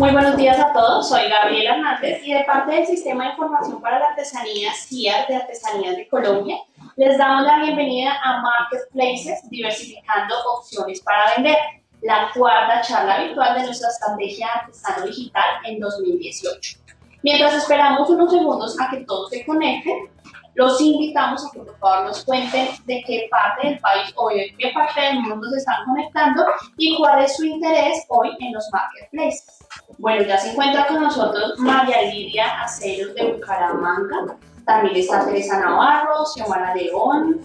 Muy buenos días a todos, soy Gabriela Hernández y de parte del Sistema de Información para la Artesanía CIAR de Artesanías de Colombia, les damos la bienvenida a Marketplaces Diversificando Opciones para Vender, la cuarta charla virtual de nuestra estrategia artesano digital en 2018. Mientras esperamos unos segundos a que todos se conecten, los invitamos a que por favor nos cuenten de qué parte del país o de qué parte del mundo se están conectando y cuál es su interés hoy en los marketplaces. Bueno, ya se encuentra con nosotros María Lidia Aceros de Bucaramanga, también está Teresa Navarro, Xiomara León,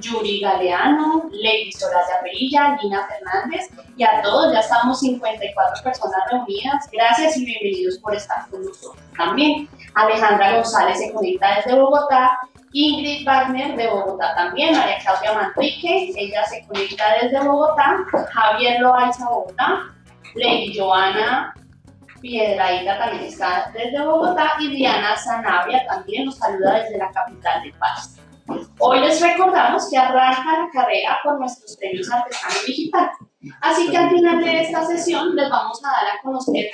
Yuri Galeano, Lady Soraya Perilla, Lina Fernández y a todos, ya estamos 54 personas reunidas. Gracias y bienvenidos por estar con nosotros también. Alejandra González se conecta desde Bogotá, Ingrid Wagner de Bogotá también, María Claudia Manrique, ella se conecta desde Bogotá, Javier Loaiza Bogotá, Lady Joana Piedraíta también está desde Bogotá y Diana Zanabria también nos saluda desde la capital del país. Hoy les recordamos que arranca la carrera por nuestros premios Artesano Digital. Así que al final de esta sesión les vamos a dar a conocer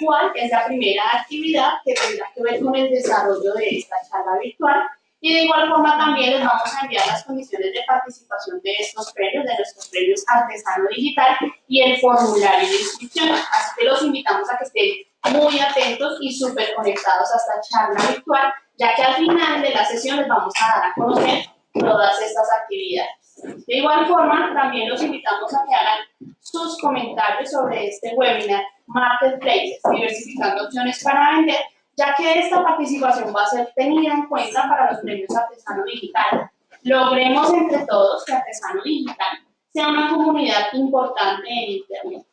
cuál es la primera actividad que tendrá que ver con el desarrollo de esta charla virtual y de igual forma también les vamos a enviar las condiciones de participación de estos premios, de nuestros premios Artesano Digital y el formulario de inscripción. Así que los invitamos a que estén muy atentos y súper conectados a esta charla virtual, ya que al final de la sesión les vamos a dar a conocer todas estas actividades. De igual forma, también los invitamos a que hagan sus comentarios sobre este webinar Marketplaces, diversificando opciones para vender, ya que esta participación va a ser tenida en cuenta para los premios Artesano Digital. Logremos entre todos que Artesano Digital sea una comunidad importante en Internet.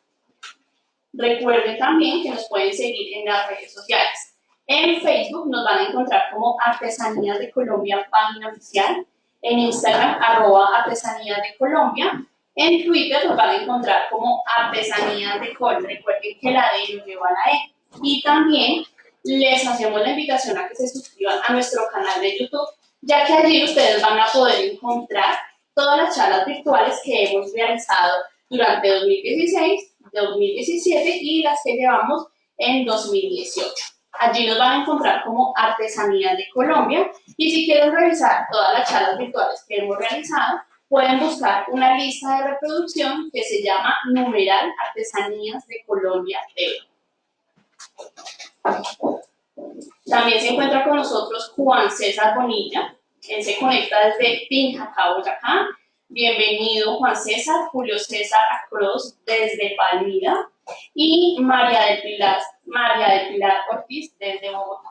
Recuerden también que nos pueden seguir en las redes sociales. En Facebook nos van a encontrar como Artesanías de Colombia, página oficial. En Instagram, arroba Artesanías de Colombia. En Twitter nos van a encontrar como Artesanías de Col. Recuerden que la D nos lleva a la E. Y también les hacemos la invitación a que se suscriban a nuestro canal de YouTube, ya que allí ustedes van a poder encontrar todas las charlas virtuales que hemos realizado durante 2016, 2017 y las que llevamos en 2018. Allí nos van a encontrar como Artesanías de Colombia y si quieren revisar todas las charlas virtuales que hemos realizado, pueden buscar una lista de reproducción que se llama Numeral Artesanías de Colombia TV. También se encuentra con nosotros Juan César Bonilla. Él se conecta desde Pinjacá, Boyacá. Bienvenido Juan César, Julio César Acroz desde Palmira y María del Pilar, María del Pilar Ortiz desde Bogotá.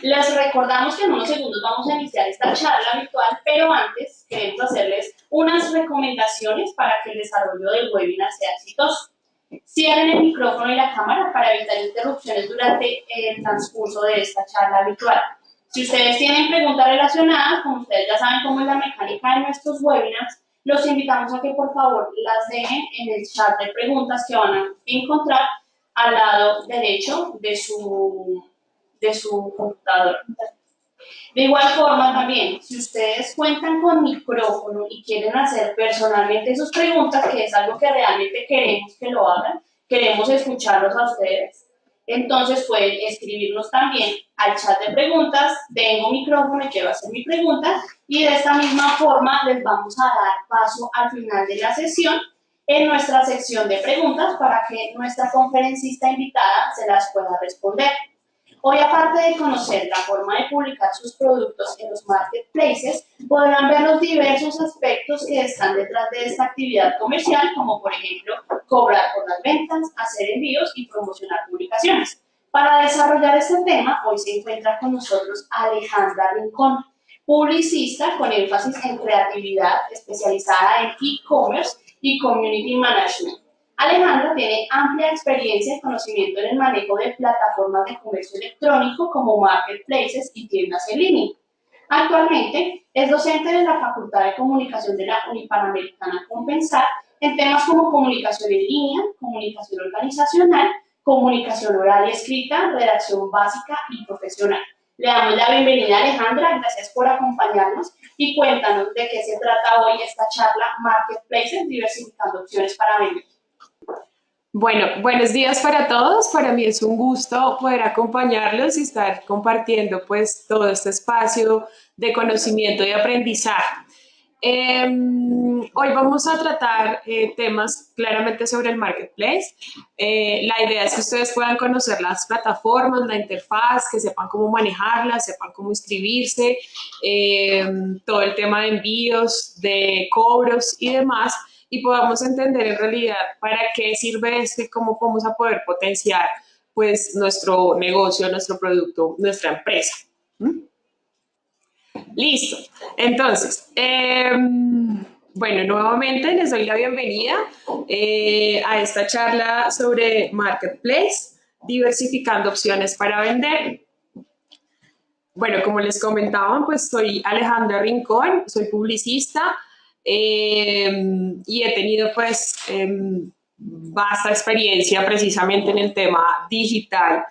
Les recordamos que en unos segundos vamos a iniciar esta charla virtual, pero antes queremos hacerles unas recomendaciones para que el desarrollo del webinar sea exitoso. Cierren el micrófono y la cámara para evitar interrupciones durante el transcurso de esta charla virtual. Si ustedes tienen preguntas relacionadas, como ustedes ya saben cómo es la mecánica de nuestros webinars, los invitamos a que por favor las dejen en el chat de preguntas que van a encontrar al lado derecho de su, de su computador. De igual forma también, si ustedes cuentan con micrófono y quieren hacer personalmente sus preguntas, que es algo que realmente queremos que lo hagan, queremos escucharlos a ustedes, entonces pueden escribirnos también al chat de preguntas, tengo micrófono y quiero hacer mi pregunta, y de esta misma forma les vamos a dar paso al final de la sesión en nuestra sección de preguntas para que nuestra conferencista invitada se las pueda responder. Hoy, aparte de conocer la forma de publicar sus productos en los marketplaces, podrán ver los diversos aspectos que están detrás de esta actividad comercial, como por ejemplo, cobrar por las ventas, hacer envíos y promocionar publicaciones. Para desarrollar este tema, hoy se encuentra con nosotros Alejandra Rincón, publicista con énfasis en creatividad, especializada en e-commerce y community management. Alejandra tiene amplia experiencia y conocimiento en el manejo de plataformas de comercio electrónico como marketplaces y tiendas en línea. Actualmente es docente de la Facultad de Comunicación de la Unipanamericana Compensar en temas como comunicación en línea, comunicación organizacional, comunicación oral y escrita, redacción básica y profesional. Le damos la bienvenida a Alejandra, gracias por acompañarnos y cuéntanos de qué se trata hoy esta charla Marketplaces, diversificando opciones para vender. Bueno, buenos días para todos. Para mí es un gusto poder acompañarlos y estar compartiendo pues todo este espacio de conocimiento y aprendizaje. Em, hoy vamos a tratar eh, temas claramente sobre el marketplace. Eh, la idea es que ustedes puedan conocer las plataformas, la interfaz, que sepan cómo manejarlas, sepan cómo inscribirse, em, todo el tema de envíos, de cobros y demás y podamos entender en realidad para qué sirve esto y cómo vamos a poder potenciar pues nuestro negocio, nuestro producto, nuestra empresa. ¿Mm? Listo. Entonces, em, bueno, nuevamente les doy la bienvenida eh, a esta charla sobre Marketplace, diversificando opciones para vender. Bueno, como les comentaba, pues soy Alejandra Rincón, soy publicista, Em, y he tenido pues vasta experiencia precisamente en el tema digital,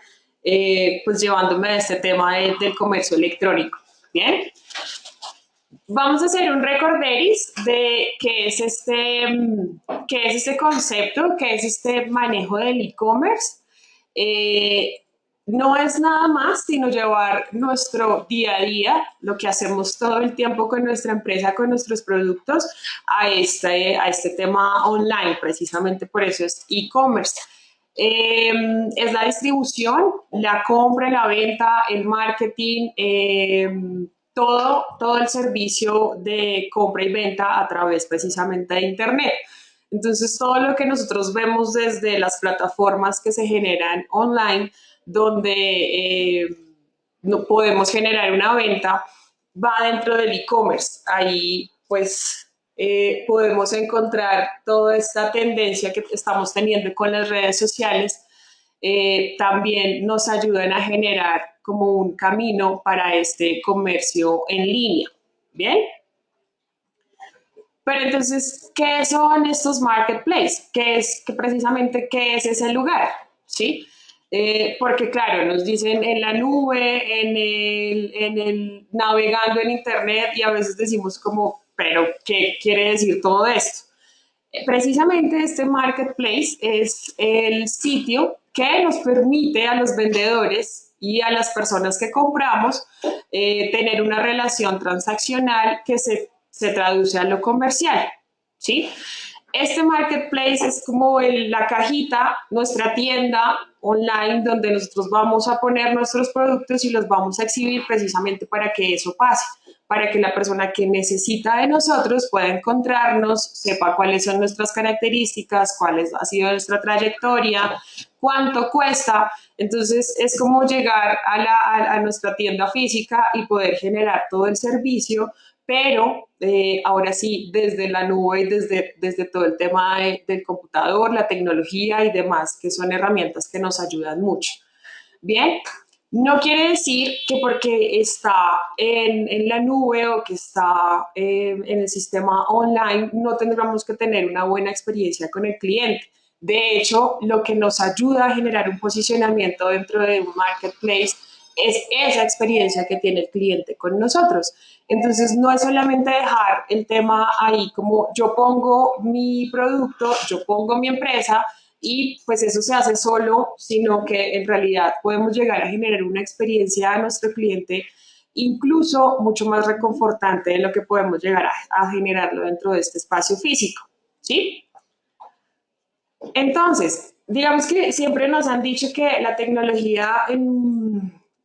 eh, pues llevándome a este tema del comercio electrónico. Bien. Vamos a hacer un recorderis de qué es este, em, qué es este concepto, qué es este manejo del e-commerce. Eh, no es nada más sino llevar nuestro día a día, lo que hacemos todo el tiempo con nuestra empresa, con nuestros productos, a este, a este tema online. Precisamente por eso es e-commerce. Em, es la distribución, la compra, la venta, el marketing, em, todo, todo el servicio de compra y venta a través precisamente de Internet. Entonces, todo lo que nosotros vemos desde las plataformas que se generan online, donde eh, no podemos generar una venta, va dentro del e-commerce. Ahí pues eh, podemos encontrar toda esta tendencia que estamos teniendo con las redes sociales. Eh, también nos ayudan a generar como un camino para este comercio en línea. ¿Bien? Pero entonces, ¿qué son estos marketplaces? ¿Qué es que precisamente qué es ese lugar? ¿Sí? Eh, porque claro, nos dicen en la nube, en el, en el navegando en internet y a veces decimos como, pero ¿qué quiere decir todo esto? Eh, precisamente este marketplace es el sitio que nos permite a los vendedores y a las personas que compramos eh, tener una relación transaccional que se, se traduce a lo comercial, ¿sí? Este marketplace es como la cajita, nuestra tienda online donde nosotros vamos a poner nuestros productos y los vamos a exhibir precisamente para que eso pase, para que la persona que necesita de nosotros pueda encontrarnos, sepa cuáles son nuestras características, cuál ha sido nuestra trayectoria, cuánto cuesta. Entonces es como llegar a, a nuestra tienda física y poder generar todo el servicio pero eh, ahora sí, desde la nube desde, desde todo el tema del computador, la tecnología y demás, que son herramientas que nos ayudan mucho. Bien, no quiere decir que porque está en, en la nube o que está eh, en el sistema online no tendremos que tener una buena experiencia con el cliente. De hecho, lo que nos ayuda a generar un posicionamiento dentro de un marketplace es esa experiencia que tiene el cliente con nosotros. Entonces, no es solamente dejar el tema ahí como yo pongo mi producto, yo pongo mi empresa y pues eso se hace solo, sino que en realidad podemos llegar a generar una experiencia a nuestro cliente incluso mucho más reconfortante de lo que podemos llegar a, generarlo dentro de este espacio físico, ¿sí? Entonces, digamos que siempre nos han dicho que la tecnología en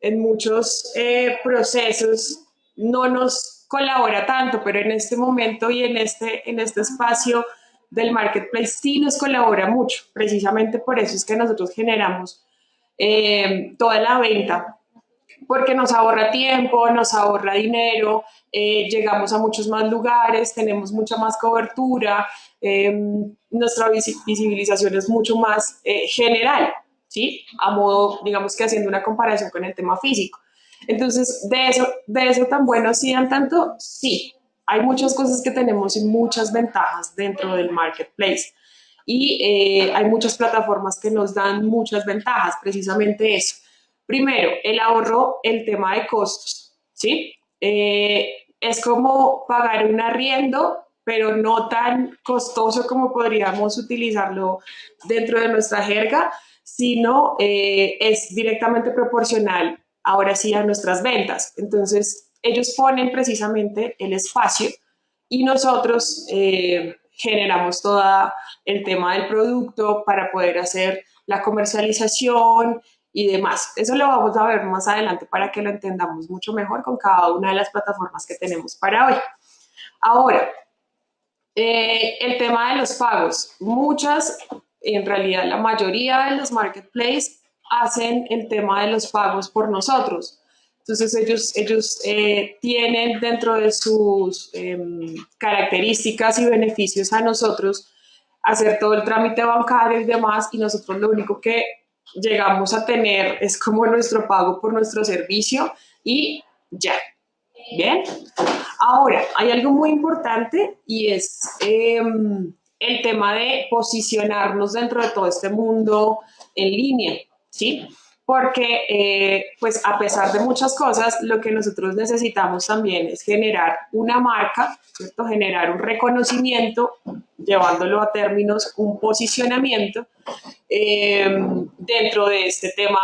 en muchos eh, procesos no nos colabora tanto, pero en este momento y en este, en este espacio del marketplace sí nos colabora mucho. Precisamente por eso es que nosotros generamos eh, toda la venta, porque nos ahorra tiempo, nos ahorra dinero, eh, llegamos a muchos más lugares, tenemos mucha más cobertura, nuestra visibilización es mucho más general. ¿Sí? A modo, digamos que haciendo una comparación con el tema físico. Entonces, de eso, de eso tan bueno sí tanto, sí. Hay muchas cosas que tenemos y muchas ventajas dentro del marketplace. Y eh, hay muchas plataformas que nos dan muchas ventajas, precisamente eso. Primero, el ahorro, el tema de costos, ¿sí? Eh, es como pagar un arriendo pero no tan costoso como podríamos utilizarlo dentro de nuestra jerga, sino eh, es directamente proporcional ahora sí a nuestras ventas. Entonces, ellos ponen precisamente el espacio y nosotros eh, generamos todo el tema del producto para poder hacer la comercialización y demás. Eso lo vamos a ver más adelante para que lo entendamos mucho mejor con cada una de las plataformas que tenemos para hoy. Ahora, eh, el tema de los pagos. Muchas, en realidad la mayoría de los marketplaces hacen el tema de los pagos por nosotros. Entonces ellos, ellos eh, tienen dentro de sus em, características y beneficios a nosotros hacer todo el trámite bancario y demás y nosotros lo único que llegamos a tener es como nuestro pago por nuestro servicio y ya. Bien. Ahora, hay algo muy importante y es em, el tema de posicionarnos dentro de todo este mundo en línea, ¿sí? porque eh, pues a pesar de muchas cosas, lo que nosotros necesitamos también es generar una marca, ¿cierto? generar un reconocimiento, llevándolo a términos, un posicionamiento eh, dentro de este tema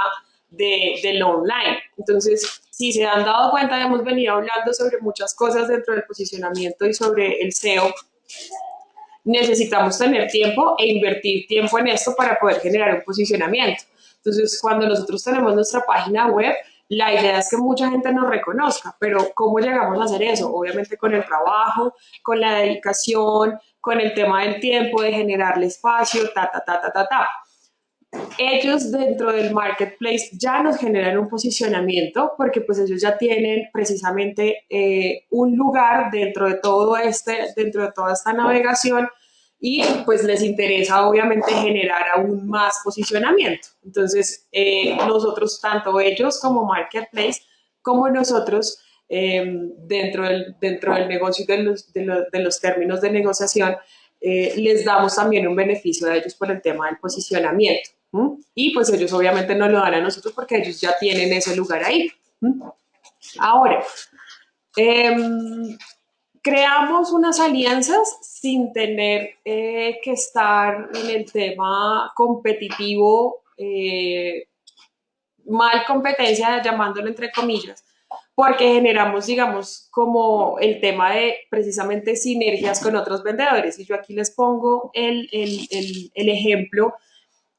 de, del online. Entonces, si se han dado cuenta, hemos venido hablando sobre muchas cosas dentro del posicionamiento y sobre el SEO. Necesitamos tener tiempo e invertir tiempo en esto para poder generar un posicionamiento. Entonces, cuando nosotros tenemos nuestra página web, la idea es que mucha gente nos reconozca, pero ¿cómo llegamos a hacer eso? Obviamente con el trabajo, con la dedicación, con el tema del tiempo, de generarle espacio, ta, ta, ta, ta, ta, ta. Ellos dentro del marketplace ya nos generan un posicionamiento porque pues ellos ya tienen precisamente eh, un lugar dentro de todo este, dentro de toda esta navegación y pues les interesa obviamente generar aún más posicionamiento. Entonces, eh, nosotros, tanto ellos como Marketplace, como nosotros, em, dentro, del, dentro del negocio de los, de los, términos de negociación, eh, les damos también un beneficio a ellos por el tema del posicionamiento. Y pues ellos obviamente no lo dan a nosotros porque ellos ya tienen ese lugar ahí. Ahora, eh, creamos unas alianzas sin tener eh, que estar en el tema competitivo, eh, mal competencia, llamándolo entre comillas, porque generamos, digamos, como el tema de precisamente sinergias con otros vendedores. Y yo aquí les pongo el, ejemplo.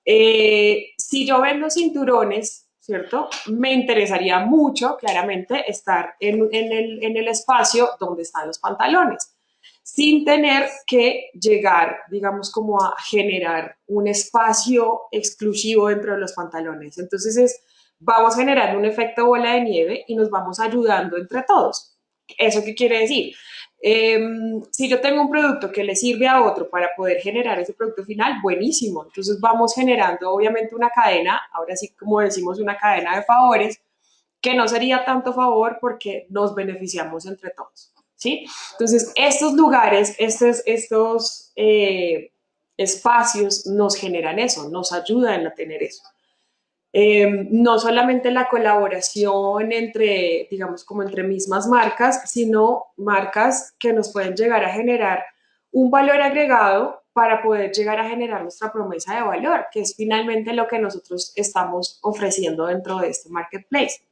Eh, si yo vendo cinturones, ¿cierto? Me interesaría mucho, claramente, estar en, el, espacio donde están los pantalones, sin tener que llegar, digamos, como a generar un espacio exclusivo dentro de los pantalones. Entonces, es, vamos generando un efecto bola de nieve y nos vamos ayudando entre todos. ¿Eso qué quiere decir? Em, si yo tengo un producto que le sirve a otro para poder generar ese producto final, buenísimo. Entonces vamos generando obviamente una cadena, ahora sí como decimos una cadena de favores, que no sería tanto favor porque nos beneficiamos entre todos. ¿sí? Entonces estos lugares, estos, estos eh, espacios nos generan eso, nos ayudan a tener eso. Em, no solamente la colaboración entre, digamos, como entre mismas marcas, sino marcas que nos pueden llegar a generar un valor agregado para poder llegar a generar nuestra promesa de valor, que es finalmente lo que nosotros estamos ofreciendo dentro de este marketplace.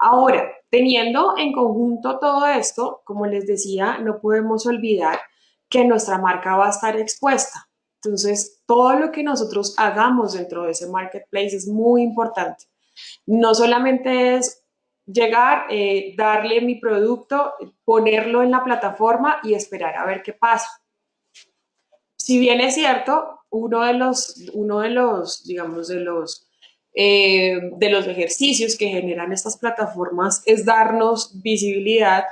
Ahora, teniendo en conjunto todo esto, como les decía, no podemos olvidar que nuestra marca va a estar expuesta. Entonces, todo lo que nosotros hagamos dentro de ese marketplace es muy importante. No solamente es llegar, eh, darle mi producto, ponerlo en la plataforma y esperar a ver qué pasa. Si bien es cierto, uno de los, uno de los digamos, de los, eh, de los ejercicios que generan estas plataformas es darnos visibilidad,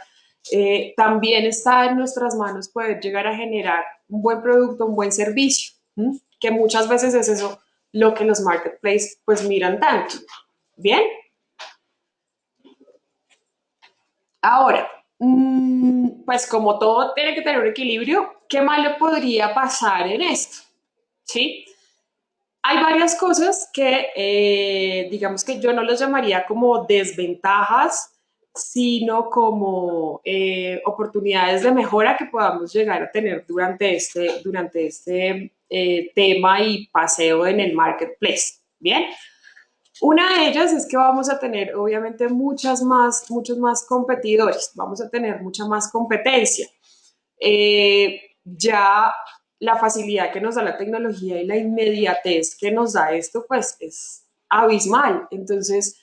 eh, también está en nuestras manos poder llegar a generar un buen producto, un buen servicio, que muchas veces es eso lo que los marketplaces pues miran tanto. ¿Bien? Ahora, mm, pues como todo tiene que tener un equilibrio, ¿qué malo podría pasar en esto? ¿Sí? Hay varias cosas que, eh, digamos que yo no los llamaría como desventajas, sino como eh, oportunidades de mejora que podamos llegar a tener durante este, durante este eh, tema y paseo en el marketplace. Bien. Una de ellas es que vamos a tener obviamente muchas más, muchos más competidores, vamos a tener mucha más competencia. Eh, ya la facilidad que nos da la tecnología y la inmediatez que nos da esto, pues es abismal. Entonces,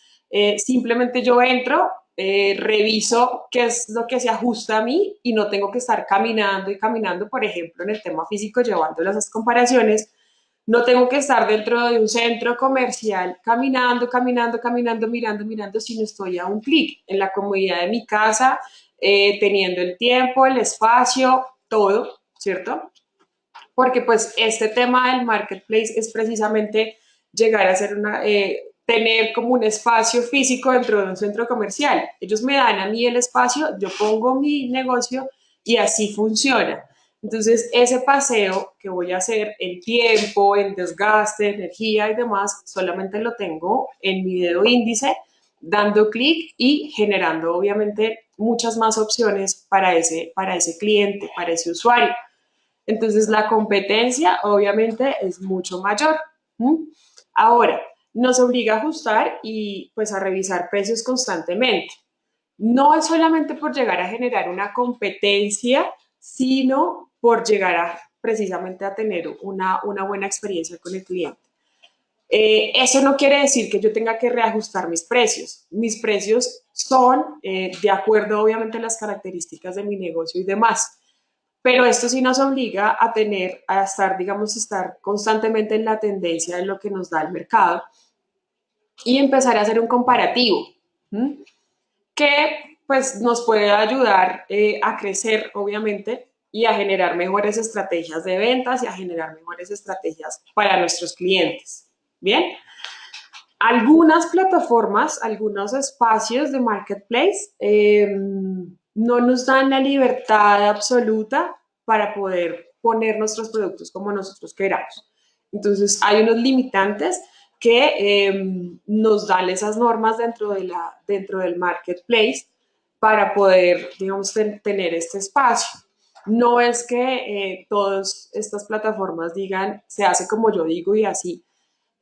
simplemente yo entro, eh, reviso qué es lo que se ajusta a mí y no tengo que estar caminando y caminando, por ejemplo, en el tema físico, llevando las comparaciones. No tengo que estar dentro de un centro comercial caminando, caminando, caminando, mirando, mirando, sino estoy a un clic en la comodidad de mi casa, eh, teniendo el tiempo, el espacio, todo, ¿cierto? Porque pues este tema del marketplace es precisamente llegar a ser una, eh, tener como un espacio físico dentro de un centro comercial. Ellos me dan a mí el espacio, yo pongo mi negocio y así funciona. Entonces, ese paseo que voy a hacer en tiempo, en desgaste, energía y demás, solamente lo tengo en mi dedo índice, dando clic y generando obviamente muchas más opciones para ese, para ese cliente, para ese usuario. Entonces, la competencia obviamente es mucho mayor. Ahora, nos obliga a ajustar y pues a revisar precios constantemente. No es solamente por llegar a generar una competencia, sino por llegar a precisamente a tener una, una buena experiencia con el cliente. Eh, eso no quiere decir que yo tenga que reajustar mis precios. Mis precios son eh, de acuerdo obviamente a las características de mi negocio y demás. Pero esto sí nos obliga a tener, a estar, digamos, estar constantemente en la tendencia de lo que nos da el mercado y empezar a hacer un comparativo que pues nos puede ayudar eh, a crecer, obviamente, y a generar mejores estrategias de ventas y a generar mejores estrategias para nuestros clientes. Bien, algunas plataformas, algunos espacios de marketplace em, no nos dan la libertad absoluta para poder poner nuestros productos como nosotros queramos. Entonces, hay unos limitantes que em, nos dan esas normas dentro, de la, dentro del marketplace para poder, digamos, tener este espacio. No es que eh, todas estas plataformas digan, se hace como yo digo y así,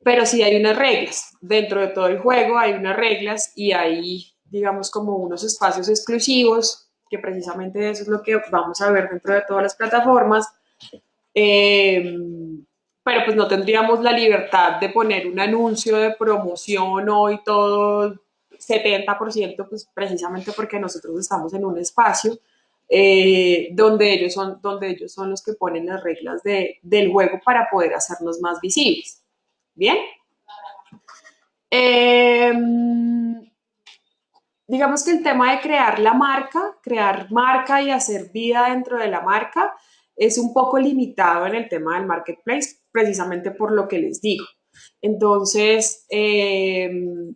pero sí hay unas reglas. Dentro de todo el juego hay unas reglas y hay, digamos, como unos espacios exclusivos, que precisamente eso es lo que vamos a ver dentro de todas las plataformas. Eh, pero pues no tendríamos la libertad de poner un anuncio de promoción hoy todo 70%, pues precisamente porque nosotros estamos en un espacio eh, donde, ellos son, donde ellos son los que ponen las reglas de, del juego para poder hacernos más visibles. ¿Bien? Em, digamos que el tema de crear la marca, crear marca y hacer vida dentro de la marca, es un poco limitado en el tema del marketplace, precisamente por lo que les digo. Entonces, em,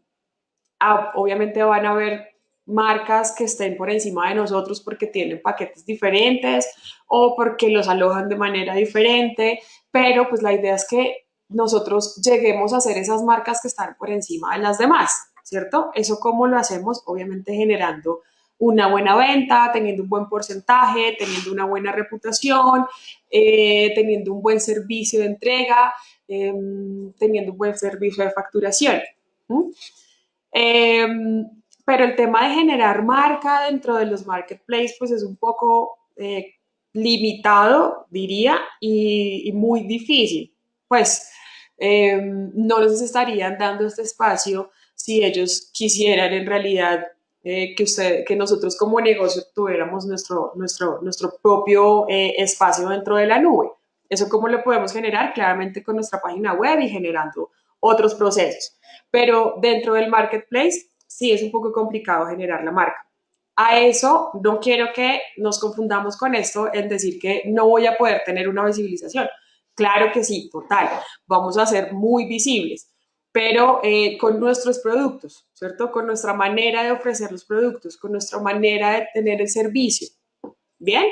obviamente van a haber marcas que estén por encima de nosotros porque tienen paquetes diferentes o porque los alojan de manera diferente, pero pues la idea es que nosotros lleguemos a ser esas marcas que están por encima de las demás, ¿cierto? Eso cómo lo hacemos, obviamente generando una buena venta, teniendo un buen porcentaje, teniendo una buena reputación, eh, teniendo un buen servicio de entrega, em, teniendo un buen servicio de facturación. Em, pero el tema de generar marca dentro de los marketplaces pues es un poco eh, limitado, diría, y, y, muy difícil. Pues em, no les estarían dando este espacio si ellos quisieran en realidad eh, que, usted, que nosotros como negocio tuviéramos nuestro, nuestro, nuestro propio eh, espacio dentro de la nube. Eso cómo lo podemos generar claramente con nuestra página web y generando otros procesos. Pero dentro del marketplace sí es un poco complicado generar la marca. A eso no quiero que nos confundamos con esto en decir que no voy a poder tener una visibilización. Claro que sí, total. Vamos a ser muy visibles pero eh, con nuestros productos, ¿cierto? Con nuestra manera de ofrecer los productos, con nuestra manera de tener el servicio. ¿Bien?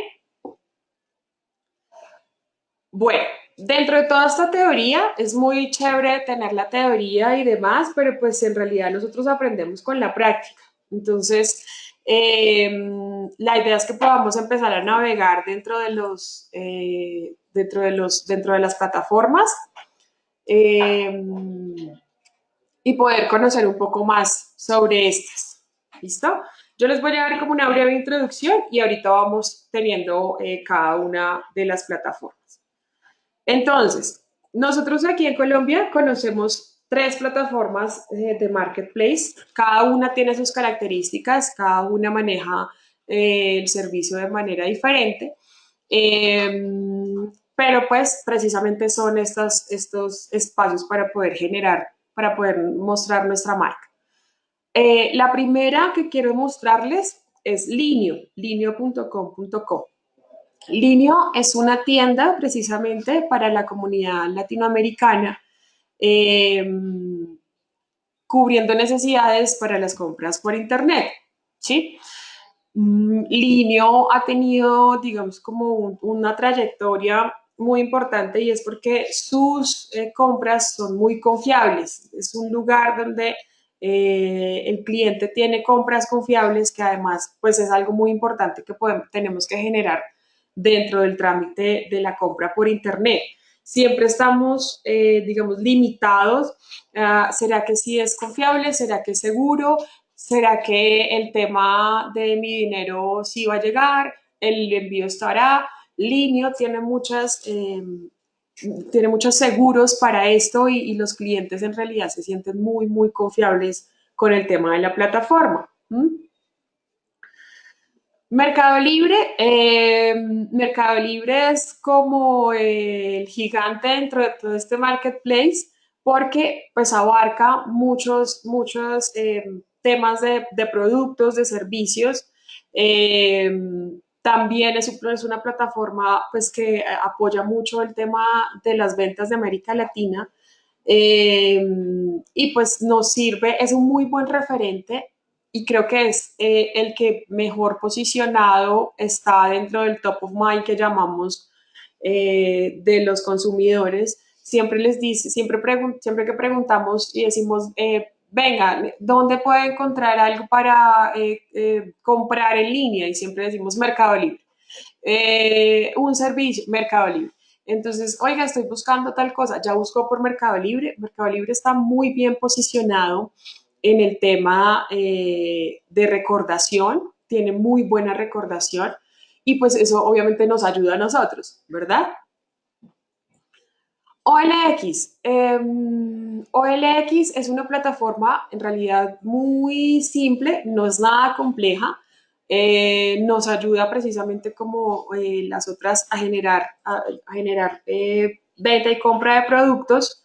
Bueno, dentro de toda esta teoría, es muy chévere tener la teoría y demás, pero pues en realidad nosotros aprendemos con la práctica. Entonces, Em, la idea es que podamos empezar a navegar dentro de los, eh, dentro de los, dentro de las plataformas em, y poder conocer un poco más sobre estas. ¿Listo? Yo les voy a dar como una breve introducción y ahorita vamos teniendo eh, cada una de las plataformas. Entonces, nosotros aquí en Colombia conocemos tres plataformas eh, de marketplace. Cada una tiene sus características, cada una maneja eh, el servicio de manera diferente. Em, pero pues precisamente son estos, estos espacios para poder generar, para poder mostrar nuestra marca. Eh, la primera que quiero mostrarles es Linio, linio.com.co. Linio es una tienda precisamente para la comunidad latinoamericana Em, cubriendo necesidades para las compras por Internet. ¿sí? Mm, Linio ha tenido, digamos, como una trayectoria muy importante y es porque sus eh, compras son muy confiables. Es un lugar donde eh, el cliente tiene compras confiables que además pues es algo muy importante que podemos, tenemos que generar dentro del trámite de la compra por internet siempre estamos, eh, digamos, limitados. ¿Será que sí es confiable? ¿Será que es seguro? ¿Será que el tema de mi dinero sí va a llegar? ¿El envío estará? Linio tiene muchas... Em, tiene muchos seguros para esto y, los clientes en realidad se sienten muy, muy confiables con el tema de la plataforma. Mercado Libre, eh, Mercado Libre es como el gigante dentro de todo este marketplace porque pues abarca muchos, muchos eh, temas de, productos, de servicios. También es, una plataforma pues que apoya mucho el tema de las ventas de América Latina y pues nos sirve, es un muy buen referente y creo que es eh, el que mejor posicionado está dentro del top of mind que llamamos eh, de los consumidores. Siempre les dice, siempre, siempre que preguntamos y decimos, eh, venga, ¿dónde puede encontrar algo para comprar en línea? Y siempre decimos Mercado Libre. un servicio, Mercado Libre. Entonces, oiga, estoy buscando tal cosa, ya busco por Mercado Libre. Mercado Libre está muy bien posicionado en el tema eh, de recordación, tiene muy buena recordación y pues eso obviamente nos ayuda a nosotros, ¿verdad? OLX. Em, OLX es una plataforma en realidad muy simple, no es nada compleja. Eh, nos ayuda precisamente como eh, las otras a generar, a generar venta y compra de productos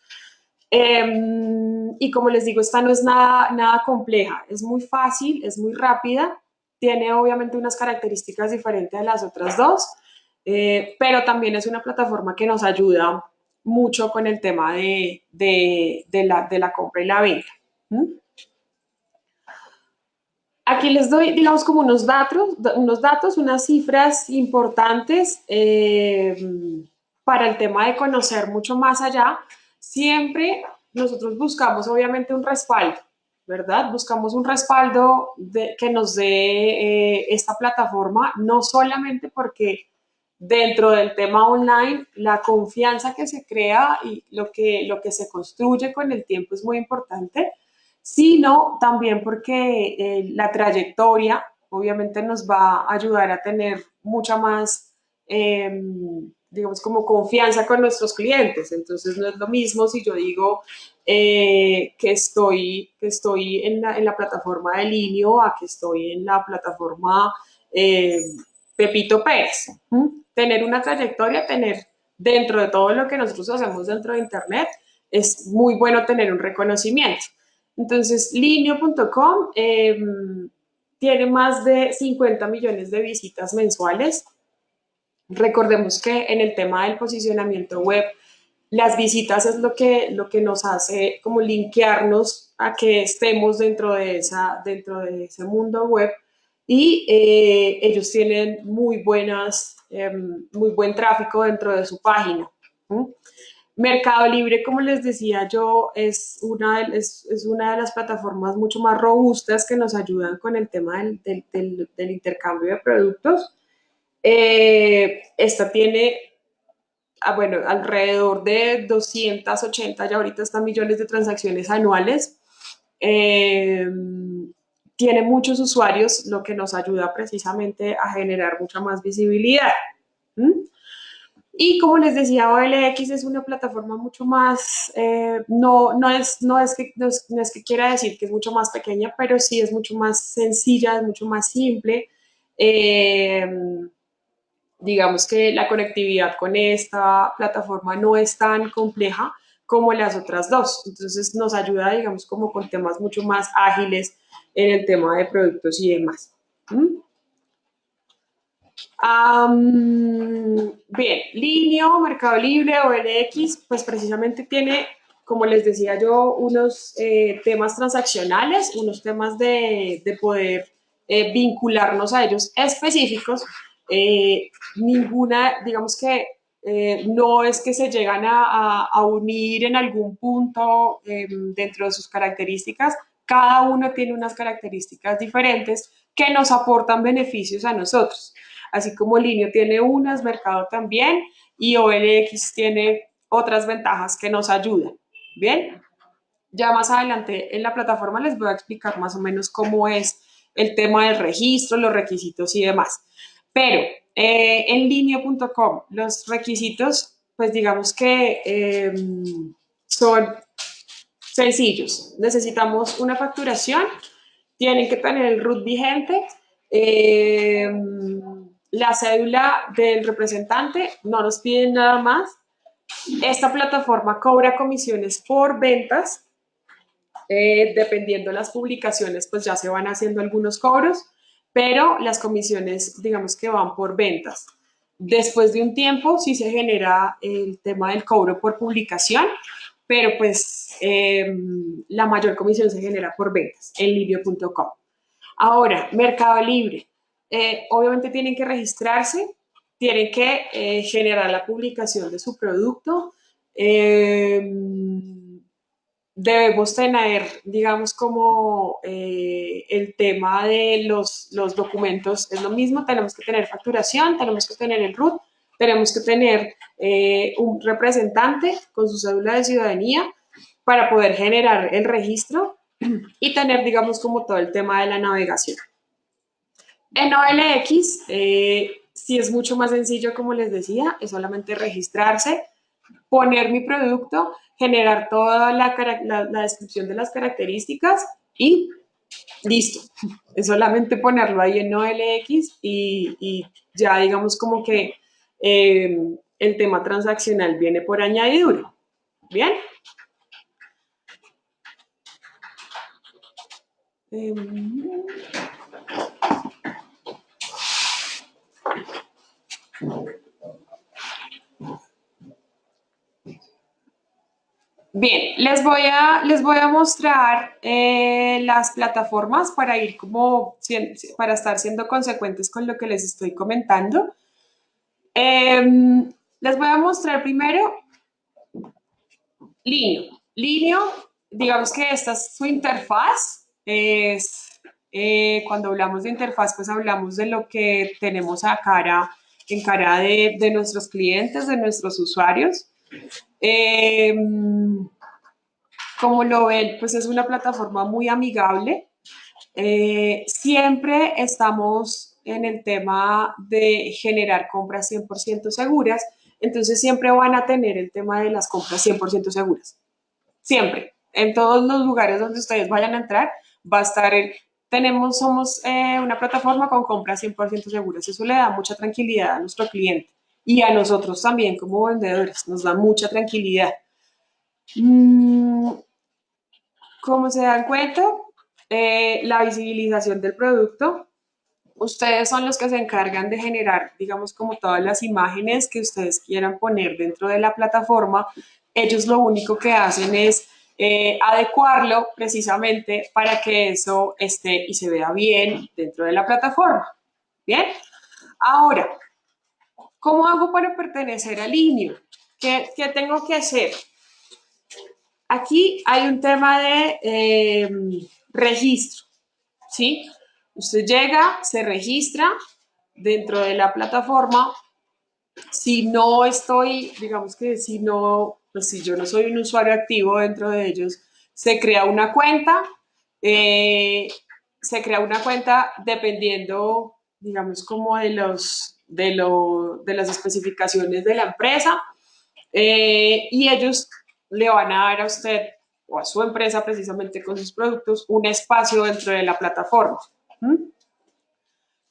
Em, y como les digo, esta no es nada, nada compleja, es muy fácil, es muy rápida, tiene obviamente unas características diferentes a las otras dos, eh, pero también es una plataforma que nos ayuda mucho con el tema de, de, la, de la, compra y la venta. Aquí les doy, digamos, como unos datos, unos datos unas cifras importantes eh, para el tema de conocer mucho más allá siempre nosotros buscamos obviamente un respaldo, ¿verdad? Buscamos un respaldo que nos dé eh, esta plataforma, no solamente porque dentro del tema online la confianza que se crea y lo que, lo que se construye con el tiempo es muy importante, sino también porque eh, la trayectoria obviamente nos va a ayudar a tener mucha más... Em, digamos, como confianza con nuestros clientes. Entonces, no es lo mismo si yo digo eh, que estoy, que estoy en, la, en la plataforma de Linio a que estoy en la plataforma eh, Pepito Pérez. Tener una trayectoria, tener dentro de todo lo que nosotros hacemos dentro de Internet, es muy bueno tener un reconocimiento. Entonces, linio.com em, tiene más de 50 millones de visitas mensuales Recordemos que en el tema del posicionamiento web, las visitas es lo que, lo que nos hace como linkearnos a que estemos dentro de, esa, dentro de ese mundo web y eh, ellos tienen muy, buenas, em, muy buen tráfico dentro de su página. Mercado Libre, como les decía yo, es una, es, es una de las plataformas mucho más robustas que nos ayudan con el tema del, del, intercambio de productos. Eh, esta tiene, ah, bueno, alrededor de 280, ya ahorita están millones de transacciones anuales. Eh, tiene muchos usuarios, lo que nos ayuda precisamente a generar mucha más visibilidad. Y como les decía, OLX es una plataforma mucho más, eh, no, no, es, no, es que, no, es, que quiera decir que es mucho más pequeña, pero sí es mucho más sencilla, es mucho más simple. Eh, digamos que la conectividad con esta plataforma no es tan compleja como las otras dos. Entonces nos ayuda, digamos, como con temas mucho más ágiles en el tema de productos y demás. ¿Mm? bien, Linio, Mercado Libre, OLX, pues precisamente tiene, como les decía yo, unos eh, temas transaccionales, unos temas de, poder eh, vincularnos a ellos específicos. Eh, ninguna, digamos que no es que se llegan a, a unir en algún punto em, dentro de sus características, cada uno tiene unas características diferentes que nos aportan beneficios a nosotros así como Linio tiene unas, Mercado también, y OLX tiene otras ventajas que nos ayudan. Bien, ya más adelante en la plataforma les voy a explicar más o menos cómo es el tema del registro, los requisitos y demás. Pero eh, en linio.com los requisitos, pues digamos que em, son sencillos. Necesitamos una facturación, tienen que tener el RUT vigente, eh, la cédula del representante, no nos piden nada más. Esta plataforma cobra comisiones por ventas, eh, dependiendo de las publicaciones, pues ya se van haciendo algunos cobros, pero las comisiones, digamos que van por ventas. Después de un tiempo sí se genera el tema del cobro por publicación, pero pues em, la mayor comisión se genera por ventas en libio.com. Ahora, Mercado Libre. Eh, obviamente tienen que registrarse, tienen que eh, generar la publicación de su producto. Eh, debemos tener, digamos, como el tema de los, los, documentos es lo mismo, tenemos que tener facturación, tenemos que tener el RUT, tenemos que tener un representante con su cédula de ciudadanía para poder generar el registro y tener, digamos, como todo el tema de la navegación. En OLX eh, sí es mucho más sencillo, como les decía, es solamente registrarse, poner mi producto, generar toda la, descripción de las características y listo. Es solamente ponerlo ahí en OLX y, ya digamos como que eh, el tema transaccional viene por añadidura. ¿Bien? Bien, les voy a, les voy a mostrar eh, las plataformas para ir como, para estar siendo consecuentes con lo que les estoy comentando. Em, les voy a mostrar primero Linio. Linio, digamos que esta es su interfaz. Es, eh, cuando hablamos de interfaz, pues hablamos de lo que tenemos a cara, en cara de, de nuestros clientes, de nuestros usuarios. Em, como lo ven, pues es una plataforma muy amigable. Eh, siempre estamos en el tema de generar compras 100% seguras, entonces siempre van a tener el tema de las compras 100% seguras. Siempre. En todos los lugares donde ustedes vayan a entrar, va a estar el... Tenemos, somos eh, una plataforma con compras 100% seguras. Eso le da mucha tranquilidad a nuestro cliente y a nosotros también como vendedores, nos da mucha tranquilidad. Mm, como se dan cuenta, eh, la visibilización del producto, ustedes son los que se encargan de generar, digamos, como todas las imágenes que ustedes quieran poner dentro de la plataforma. Ellos lo único que hacen es eh, adecuarlo precisamente para que eso esté y se vea bien dentro de la plataforma. Bien, ahora, ¿Cómo hago para pertenecer al INIO? ¿qué, tengo que hacer? Aquí hay un tema de em, registro, ¿sí? Usted llega, se registra dentro de la plataforma. Si no estoy, digamos que si no, pues si yo no soy un usuario activo dentro de ellos, se crea una cuenta. Eh, se crea una cuenta dependiendo, digamos, como de, los, de, de las especificaciones de la empresa. Eh, y ellos le van a dar a usted o a su empresa precisamente con sus productos un espacio dentro de la plataforma.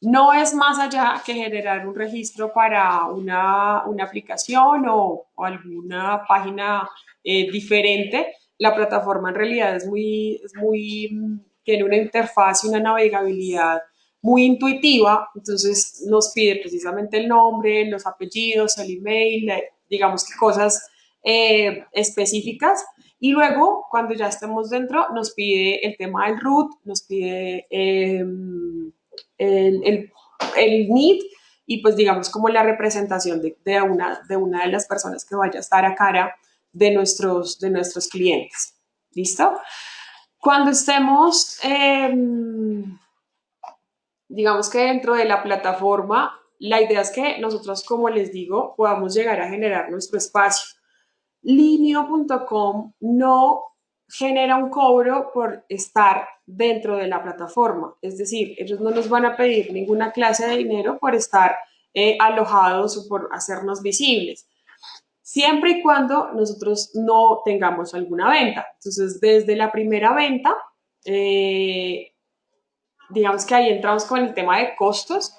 No es más allá que generar un registro para una, aplicación o, alguna página eh, diferente. La plataforma en realidad es muy, muy, tiene una interfaz y una navegabilidad muy intuitiva, entonces nos pide precisamente el nombre, los apellidos, el email, eh, digamos que cosas eh, específicas. Y luego, cuando ya estemos dentro, nos pide el tema del root, nos pide em, el, el, el, need y pues digamos como la representación de, de, una, de una de las personas que vaya a estar a cara de nuestros, de nuestros clientes. ¿Listo? Cuando estemos, em, digamos que dentro de la plataforma, la idea es que nosotros, como les digo, podamos llegar a generar nuestro espacio. Linio.com no genera un cobro por estar dentro de la plataforma. Es decir, ellos no nos van a pedir ninguna clase de dinero por estar eh, alojados o por hacernos visibles, siempre y cuando nosotros no tengamos alguna venta. Entonces, desde la primera venta, eh, digamos que ahí entramos con el tema de costos,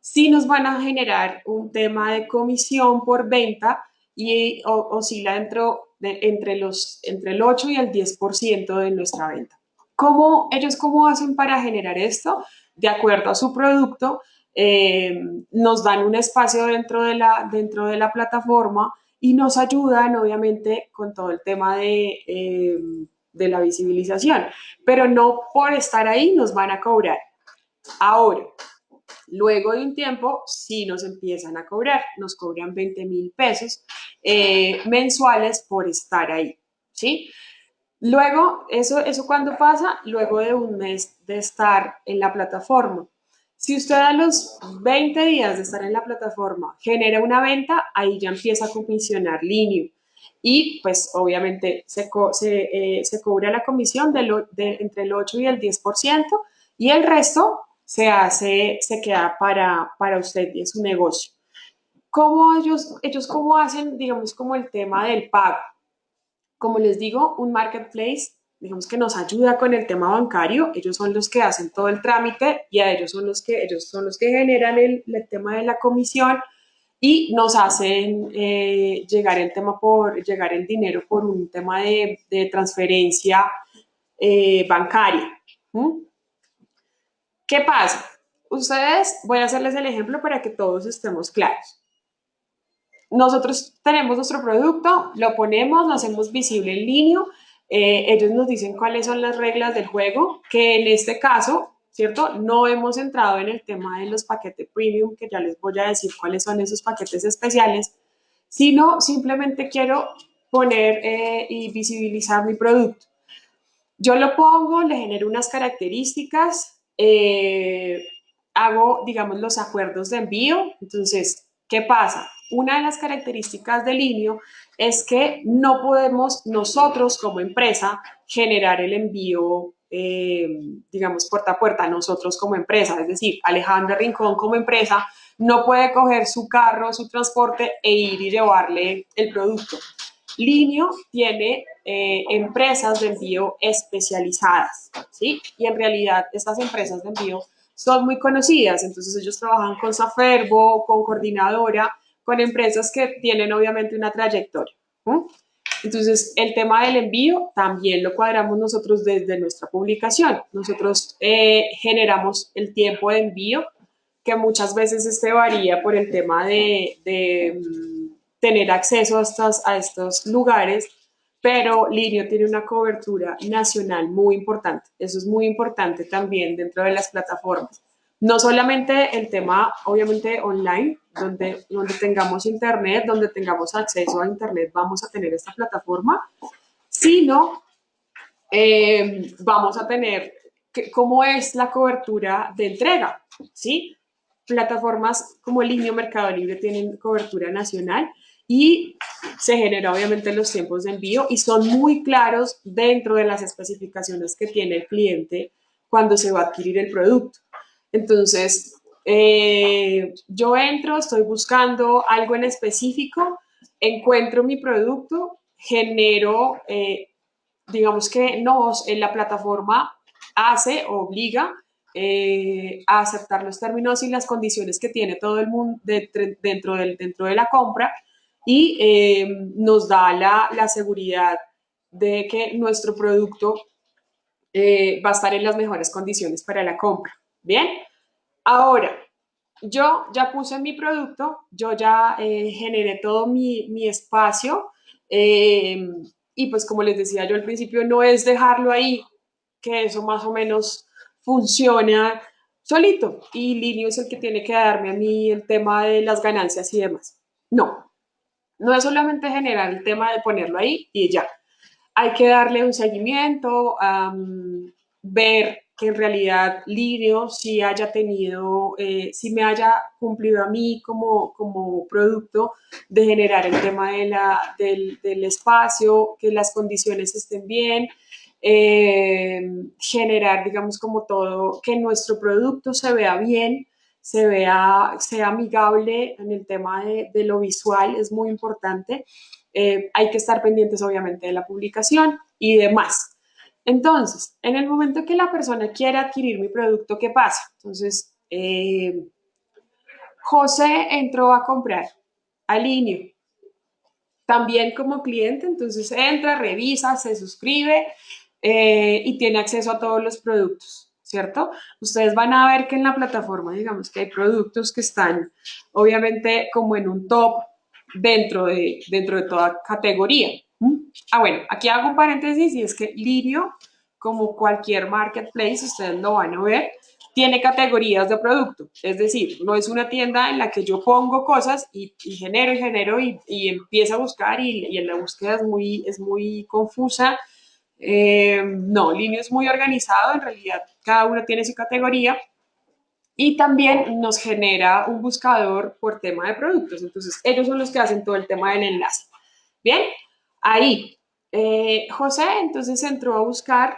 sí nos van a generar un tema de comisión por venta y oscila dentro de, entre, los, entre el 8 y el 10% de nuestra venta. ¿Cómo, ¿Ellos cómo hacen para generar esto? De acuerdo a su producto, eh, nos dan un espacio dentro de, la, dentro de la plataforma y nos ayudan, obviamente, con todo el tema de, eh, de la visibilización, pero no por estar ahí nos van a cobrar. Ahora, Luego de un tiempo, sí nos empiezan a cobrar, nos cobran 20 mil pesos eh, mensuales por estar ahí, ¿sí? Luego, eso, eso cuando pasa, luego de un mes de estar en la plataforma. Si usted a los 20 días de estar en la plataforma genera una venta, ahí ya empieza a comisionar Linio. Y pues obviamente se, eh, se, cobra la comisión de, entre el 8 y el 10% y el resto se hace, se queda para, para usted y es su negocio. ¿Cómo ellos, ellos cómo hacen, digamos, como el tema del pago? Como les digo, un marketplace, digamos que nos ayuda con el tema bancario, ellos son los que hacen todo el trámite y a ellos son los que, ellos son los que generan el, tema de la comisión y nos hacen eh, llegar el tema por, llegar el dinero por un tema de, transferencia eh, bancaria. ¿Qué pasa? Ustedes, voy a hacerles el ejemplo para que todos estemos claros. Nosotros tenemos nuestro producto, lo ponemos, lo hacemos visible en línea, eh, ellos nos dicen cuáles son las reglas del juego, que en este caso, ¿cierto? No hemos entrado en el tema de los paquetes premium, que ya les voy a decir cuáles son esos paquetes especiales, sino simplemente quiero poner eh, y visibilizar mi producto. Yo lo pongo, le genero unas características, eh, hago, digamos, los acuerdos de envío. Entonces, ¿qué pasa? Una de las características del Linio es que no podemos nosotros como empresa generar el envío, eh, digamos, puerta a puerta, nosotros como empresa. Es decir, Alejandra Rincón como empresa no puede coger su carro, su transporte e ir y llevarle el producto. Linio tiene eh, empresas de envío especializadas, ¿sí? Y en realidad estas empresas de envío son muy conocidas, entonces ellos trabajan con Saferbo, con Coordinadora, con empresas que tienen obviamente una trayectoria. Entonces, el tema del envío también lo cuadramos nosotros desde nuestra publicación. Nosotros eh, generamos el tiempo de envío, que muchas veces este varía por el tema de, de mm, tener acceso a estos, a estos lugares, pero Linio tiene una cobertura nacional muy importante. Eso es muy importante también dentro de las plataformas. No solamente el tema, obviamente, online, donde, donde tengamos internet, donde tengamos acceso a internet, vamos a tener esta plataforma, sino eh, vamos a tener cómo es la cobertura de entrega, ¿sí? Plataformas como el Linio Mercado Libre tienen cobertura nacional y se genera obviamente los tiempos de envío y son muy claros dentro de las especificaciones que tiene el cliente cuando se va a adquirir el producto. Entonces, eh, yo entro, estoy buscando algo en específico, encuentro mi producto, genero, eh, digamos que nos, en la plataforma hace, obliga eh, a aceptar los términos y las condiciones que tiene todo el mundo dentro, del, dentro de la compra y eh, nos da la, la, seguridad de que nuestro producto eh, va a estar en las mejores condiciones para la compra. Bien, ahora yo ya puse mi producto, yo ya generé todo mi, mi espacio y pues como les decía yo al principio, no es dejarlo ahí, que eso más o menos funciona solito y Linio es el que tiene que darme a mí el tema de las ganancias y demás. No, no es solamente generar el tema de ponerlo ahí y ya. Hay que darle un seguimiento, ver que en realidad Linio sí haya tenido, eh, sí me haya cumplido a mí como, como producto de generar el tema de la, del, del espacio, que las condiciones estén bien, eh, generar, digamos, como todo, que nuestro producto se vea bien, se vea, sea amigable en el tema de, lo visual, es muy importante. Eh, hay que estar pendientes, obviamente, de la publicación y demás. Entonces, en el momento que la persona quiera adquirir mi producto, ¿qué pasa? Entonces, eh, José entró a comprar, alineo, también como cliente, entonces entra, revisa, se suscribe, eh, y tiene acceso a todos los productos, ¿cierto? Ustedes van a ver que en la plataforma, digamos que hay productos que están obviamente como en un top dentro de, dentro de toda categoría. Ah, bueno, aquí hago un paréntesis y es que Lirio, como cualquier marketplace, ustedes lo van a ver, tiene categorías de producto. Es decir, no es una tienda en la que yo pongo cosas y, genero y genero y, y empiezo a buscar y, en la búsqueda es muy, es muy confusa eh, no, Linio es muy organizado, en realidad cada uno tiene su categoría y también nos genera un buscador por tema de productos. Entonces, ellos son los que hacen todo el tema del enlace. Bien, ahí. Eh, José entonces entró a buscar,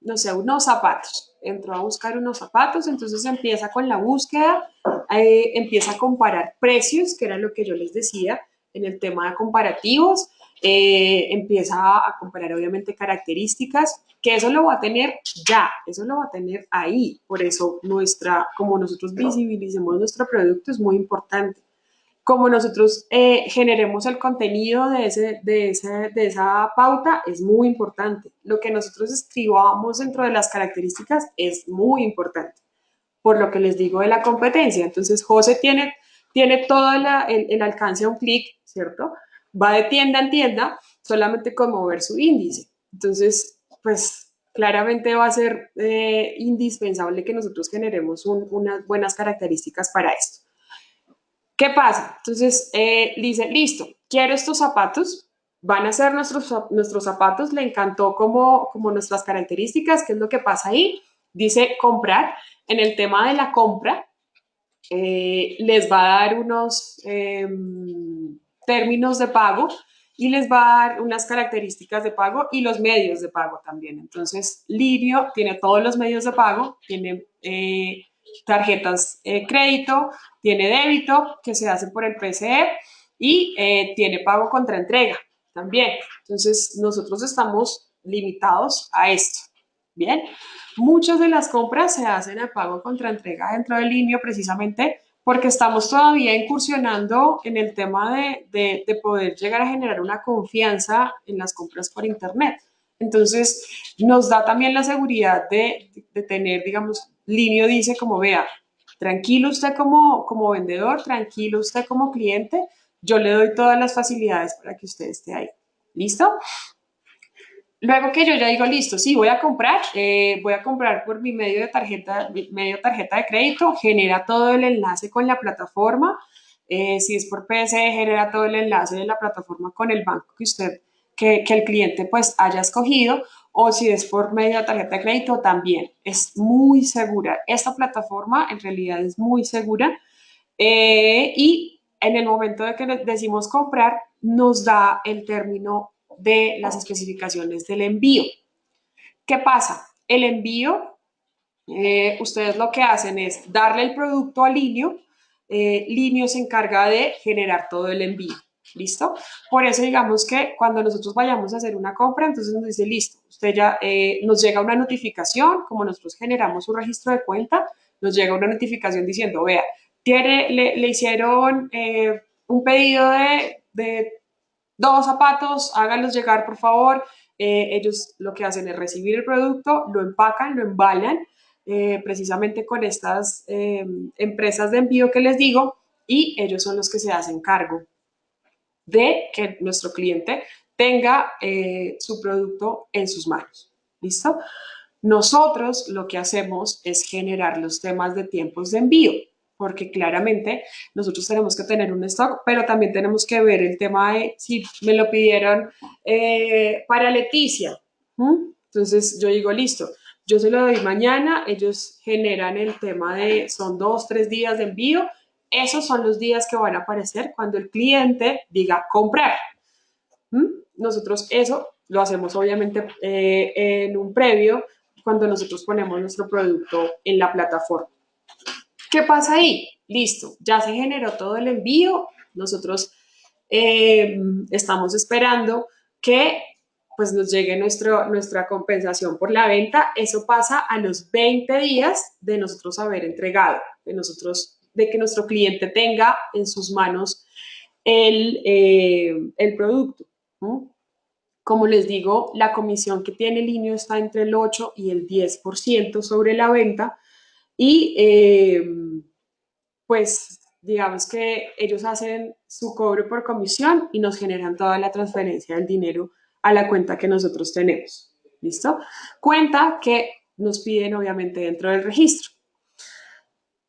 no sé, unos zapatos. Entró a buscar unos zapatos, entonces empieza con la búsqueda, eh, empieza a comparar precios, que era lo que yo les decía en el tema de comparativos. Eh, empieza a comparar obviamente características, que eso lo va a tener ya, eso lo va a tener ahí. Por eso nuestra, como nosotros visibilicemos nuestro producto es muy importante. Como nosotros eh, generemos el contenido de, ese, de, ese, de esa pauta es muy importante. Lo que nosotros escribamos dentro de las características es muy importante. Por lo que les digo de la competencia. Entonces, José tiene, tiene todo el, alcance a un clic, ¿cierto? va de tienda en tienda solamente con mover su índice. Entonces, pues claramente va a ser eh, indispensable que nosotros generemos unas buenas características para esto. ¿Qué pasa? Entonces, eh, dice, listo, quiero estos zapatos, van a ser nuestros, nuestros zapatos, le encantó como, como nuestras características, ¿qué es lo que pasa ahí? Dice comprar. En el tema de la compra, eh, les va a dar unos em, términos de pago y les va a dar unas características de pago y los medios de pago también. Entonces, Livio tiene todos los medios de pago, tiene eh, tarjetas eh, crédito, tiene débito que se hace por el PCE y eh, tiene pago contra entrega también. Entonces, nosotros estamos limitados a esto. Bien, muchas de las compras se hacen a pago contra entrega dentro del Livio precisamente porque estamos todavía incursionando en el tema de, de, poder llegar a generar una confianza en las compras por Internet. Entonces, nos da también la seguridad de, de tener, digamos, Linio dice como, vea, tranquilo usted como, como vendedor, tranquilo usted como cliente, yo le doy todas las facilidades para que usted esté ahí. ¿Listo? Luego que yo ya digo, listo, sí, voy a comprar, eh, voy a comprar por mi medio de tarjeta, medio tarjeta de crédito, genera todo el enlace con la plataforma, eh, si es por PSE, genera todo el enlace de la plataforma con el banco que usted, que, que el cliente pues haya escogido, o si es por medio de tarjeta de crédito, también es muy segura. Esta plataforma en realidad es muy segura eh, y en el momento de que decimos comprar, nos da el término de las especificaciones del envío. ¿Qué pasa? El envío, eh, ustedes lo que hacen es darle el producto a Linio, eh, Linio se encarga de generar todo el envío. ¿Listo? Por eso digamos que cuando nosotros vayamos a hacer una compra, entonces nos dice, listo, usted ya eh, nos llega una notificación, como nosotros generamos un registro de cuenta, nos llega una notificación diciendo, vea, tiene, le, hicieron eh, un pedido de, de, dos zapatos, háganlos llegar por favor. Eh, ellos lo que hacen es recibir el producto, lo empacan, lo embalan, precisamente con estas empresas de envío que les digo, y ellos son los que se hacen cargo de que nuestro cliente tenga eh, su producto en sus manos. ¿Listo? Nosotros lo que hacemos es generar los temas de tiempos de envío, porque claramente nosotros tenemos que tener un stock, pero también tenemos que ver el tema de si me lo pidieron eh, para Leticia. Entonces yo digo, listo, yo se lo doy mañana, ellos generan el tema de, son dos, tres días de envío, esos son los días que van a aparecer cuando el cliente diga comprar. Nosotros eso lo hacemos obviamente eh, en un previo cuando nosotros ponemos nuestro producto en la plataforma. ¿Qué pasa ahí? Listo, ya se generó todo el envío. Nosotros eh, estamos esperando que pues nos llegue nuestro, nuestra compensación por la venta. Eso pasa a los 20 días de nosotros haber entregado, de nosotros de que nuestro cliente tenga en sus manos el, eh, producto. Como les digo, la comisión que tiene Linio está entre el 8 y el 10% sobre la venta y eh, pues digamos que ellos hacen su cobro por comisión y nos generan toda la transferencia del dinero a la cuenta que nosotros tenemos. ¿Listo? Cuenta que nos piden obviamente dentro del registro.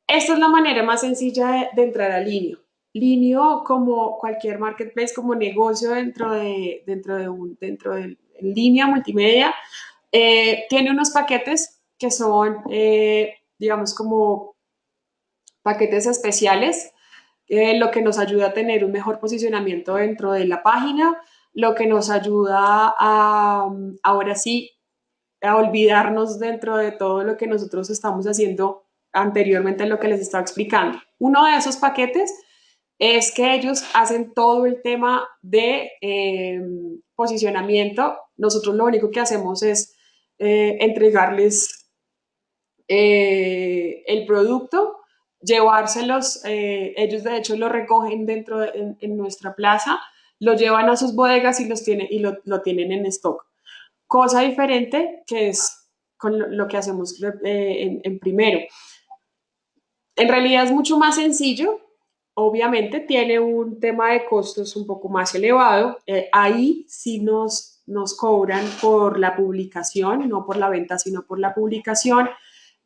Esta es la manera más sencilla de, entrar a Linio. Linio, como cualquier marketplace, como negocio dentro de, dentro de, un, dentro de línea multimedia, eh, tiene unos paquetes que son, eh, digamos, como paquetes especiales, eh, lo que nos ayuda a tener un mejor posicionamiento dentro de la página, lo que nos ayuda a, ahora sí, a olvidarnos dentro de todo lo que nosotros estamos haciendo anteriormente lo que les estaba explicando. Uno de esos paquetes es que ellos hacen todo el tema de eh, posicionamiento. Nosotros lo único que hacemos es eh, entregarles eh, el producto, llevárselos, ellos de hecho lo recogen dentro de, en, nuestra plaza, lo llevan a sus bodegas y, los tienen, y lo, lo tienen en stock. Cosa diferente que es con lo, que hacemos en primero. En realidad es mucho más sencillo, obviamente tiene un tema de costos un poco más elevado. Eh, ahí sí nos, nos cobran por la publicación, no por la venta, sino por la publicación.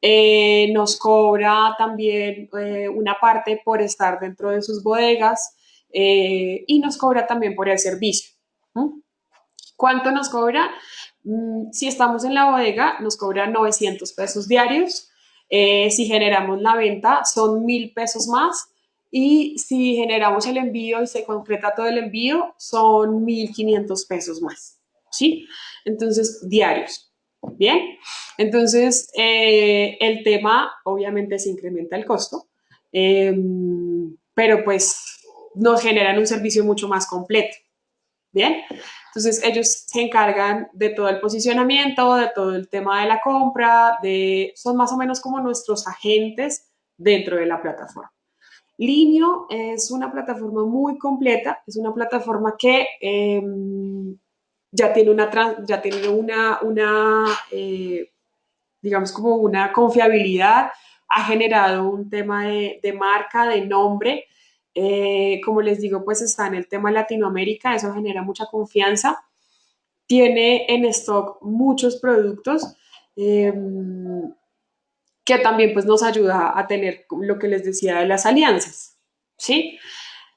Eh, nos cobra también eh, una parte por estar dentro de sus bodegas y nos cobra también por el servicio. ¿Cuánto nos cobra? Mm, si estamos en la bodega, nos cobra 900 pesos diarios. Si generamos la venta, son mil pesos más. Y si generamos el envío y se concreta todo el envío, son 1.500 pesos más. ¿Sí? Entonces, diarios. Bien. Entonces, eh, el tema, obviamente, se incrementa el costo, em, pero pues nos generan un servicio mucho más completo. Bien. Entonces ellos se encargan de todo el posicionamiento, de todo el tema de la compra, de, son más o menos como nuestros agentes dentro de la plataforma. Linio es una plataforma muy completa, es una plataforma que em, ya tiene una, ya tiene una, eh, digamos como una confiabilidad, ha generado un tema de, de marca, de nombre, eh, como les digo, pues está en el tema Latinoamérica, eso genera mucha confianza. Tiene en stock muchos productos em, que también pues nos ayuda a tener lo que les decía de las alianzas, ¿sí?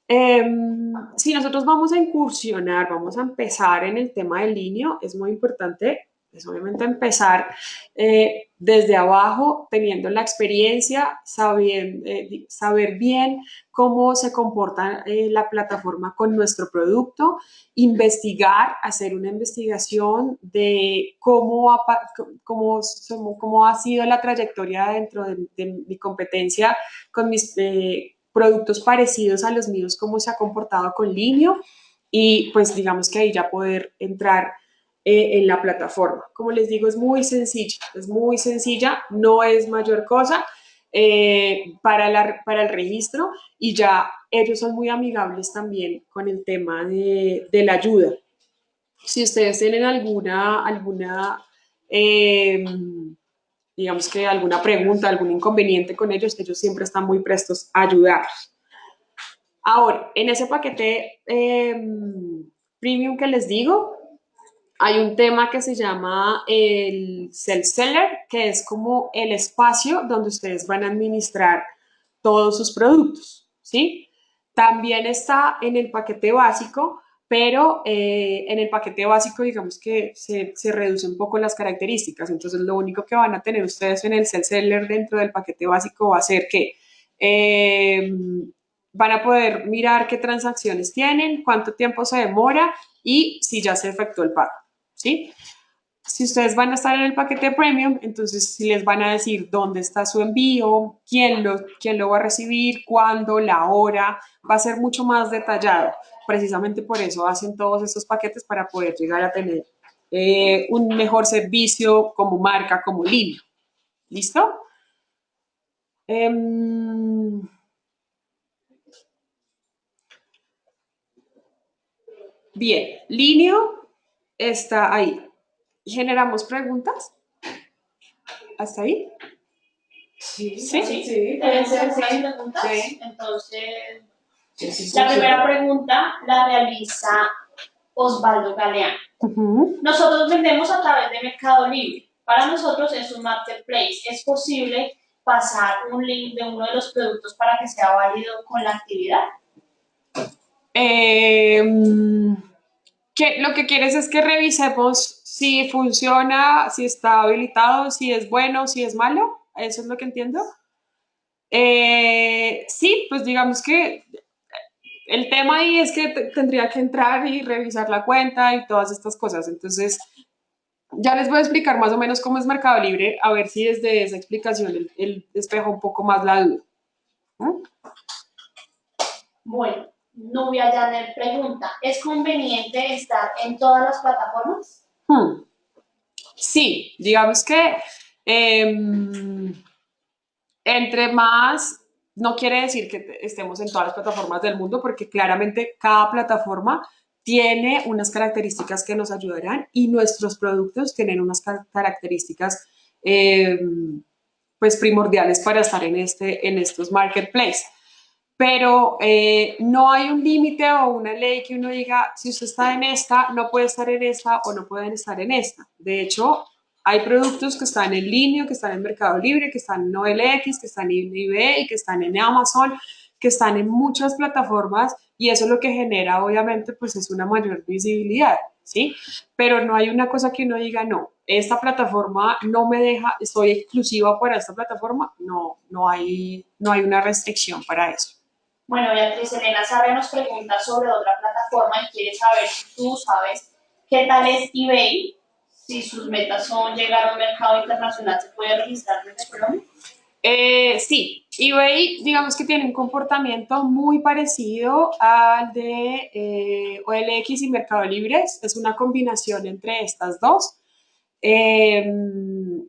Em, si nosotros vamos a incursionar, vamos a empezar en el tema del niño, es muy importante es obviamente empezar eh, desde abajo, teniendo la experiencia, eh, saber bien cómo se comporta eh, la plataforma con nuestro producto, investigar, hacer una investigación de cómo ha, cómo, cómo ha sido la trayectoria dentro de, de mi competencia con mis productos parecidos a los míos, cómo se ha comportado con Linio y pues digamos que ahí ya poder entrar eh, en la plataforma. Como les digo, es muy sencilla, es muy sencilla, no es mayor cosa eh, para, la, para el registro y ya ellos son muy amigables también con el tema de, de la ayuda. Si ustedes tienen alguna, alguna em, digamos que alguna pregunta, algún inconveniente con ellos, ellos siempre están muy prestos a ayudarlos. Ahora, en ese paquete em, premium que les digo, hay un tema que se llama el self-seller, que es como el espacio donde ustedes van a administrar todos sus productos, ¿sí? También está en el paquete básico, pero eh, en el paquete básico digamos que se, se reduce un poco las características, entonces lo único que van a tener ustedes en el self-seller dentro del paquete básico va a ser que eh, van a poder mirar qué transacciones tienen, cuánto tiempo se demora y si ya se efectuó el pago. ¿Sí? Si ustedes van a estar en el paquete premium, entonces si les van a decir dónde está su envío, quién lo, quién lo va a recibir, cuándo, la hora, va a ser mucho más detallado. Precisamente por eso hacen todos estos paquetes para poder llegar a tener eh, un mejor servicio como marca, como línea. ¿Listo? Em, bien, Linio está ahí. ¿Generamos preguntas? ¿Hasta ahí? Sí, sí, sí. sí. preguntas. Entonces, la primera pregunta la realiza Osvaldo Galeano. Nosotros vendemos a través de Mercado Libre. Para nosotros es un marketplace. ¿Es posible pasar un link de uno de los productos para que sea válido con la actividad? Eh, que lo que quieres es que revisemos si funciona, si está habilitado, si es bueno, si es malo. ¿Eso es lo que entiendo? Eh, sí, pues digamos que el tema ahí es que tendría que entrar y revisar la cuenta y todas estas cosas. Entonces, ya les voy a explicar más o menos cómo es Mercado Libre, a ver si desde esa explicación él, despeja un poco más la duda. ¿Mm? Bueno, Nubia Janer pregunta, ¿es conveniente estar en todas las plataformas? Hmm. Sí, digamos que em, entre más, no quiere decir que estemos en todas las plataformas del mundo, porque claramente cada plataforma tiene unas características que nos ayudarán y nuestros productos tienen unas características em, pues primordiales para estar en, este, en estos marketplaces pero eh, no hay un límite o una ley que uno diga, si usted está en esta, no puede estar en esta o no pueden estar en esta. De hecho, hay productos que están en línea, que están en Mercado Libre, que están en OLX, que están en eBay, que están en Amazon, que están en muchas plataformas y eso lo que genera, obviamente, pues es una mayor visibilidad, ¿sí? Pero no hay una cosa que uno diga, no, esta plataforma no me deja, estoy exclusiva para esta plataforma, no, no hay, no hay una restricción para eso. Bueno, Beatriz Elena Sarre nos pregunta sobre otra plataforma y quiere saber si tú sabes qué tal es eBay, si sus metas son llegar a un mercado internacional, ¿se puede registrar desde Colombia? Eh, sí, eBay digamos que tiene un comportamiento muy parecido al de eh, OLX y Mercado Libre, es una combinación entre estas dos. Em,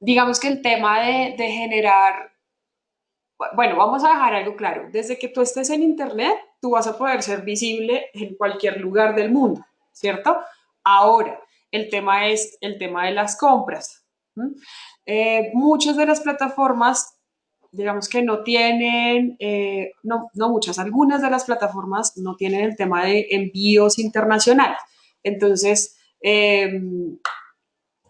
digamos que el tema de, de generar bueno, vamos a dejar algo claro. Desde que tú estés en Internet, tú vas a poder ser visible en cualquier lugar del mundo, ¿cierto? Ahora, el tema es el tema de las compras. Eh, muchas de las plataformas, digamos que no tienen, eh, no, no muchas, algunas de las plataformas no tienen el tema de envíos internacionales. Entonces, em,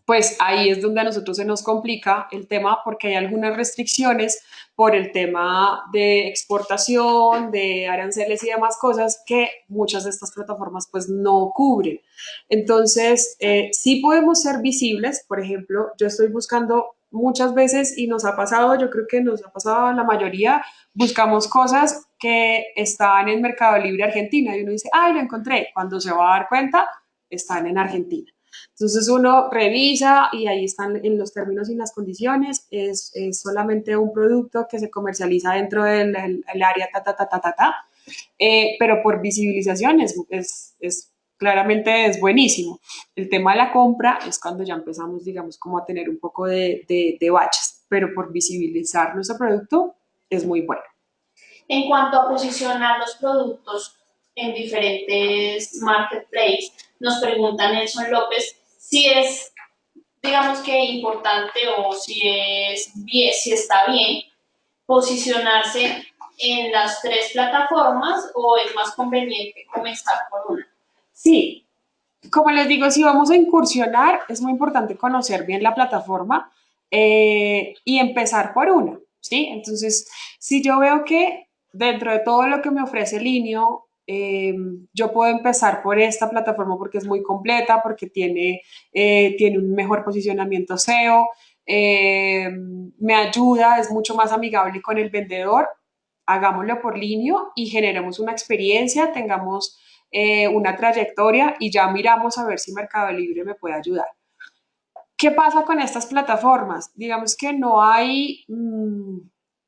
pues ahí es donde a nosotros se nos complica el tema porque hay algunas restricciones por el tema de exportación, de aranceles y demás cosas que muchas de estas plataformas pues no cubren. Entonces, eh, sí podemos ser visibles, por ejemplo, yo estoy buscando muchas veces y nos ha pasado, yo creo que nos ha pasado la mayoría, buscamos cosas que están en Mercado Libre Argentina y uno dice, ay, lo encontré, cuando se va a dar cuenta, están en Argentina. Entonces uno revisa y ahí están en los términos y las condiciones, es, solamente un producto que se comercializa dentro del área ta, ta, ta, ta, ta, ta, eh, pero por visibilización es, es, claramente es buenísimo. El tema de la compra es cuando ya empezamos, digamos, como a tener un poco de, de, de baches, pero por visibilizar nuestro producto es muy bueno. En cuanto a posicionar los productos en diferentes marketplaces, nos pregunta Nelson López si es, digamos que importante o si, es bien, si está bien posicionarse en las tres plataformas o es más conveniente comenzar por una. Sí, como les digo, si vamos a incursionar, es muy importante conocer bien la plataforma eh, y empezar por una, ¿sí? Entonces, si yo veo que dentro de todo lo que me ofrece Linio, eh, yo puedo empezar por esta plataforma porque es muy completa, porque tiene, eh, tiene un mejor posicionamiento SEO, eh, me ayuda, es mucho más amigable con el vendedor. Hagámoslo por línea y generemos una experiencia, tengamos una trayectoria y ya miramos a ver si Mercado Libre me puede ayudar. ¿Qué pasa con estas plataformas? Digamos que no hay, mm,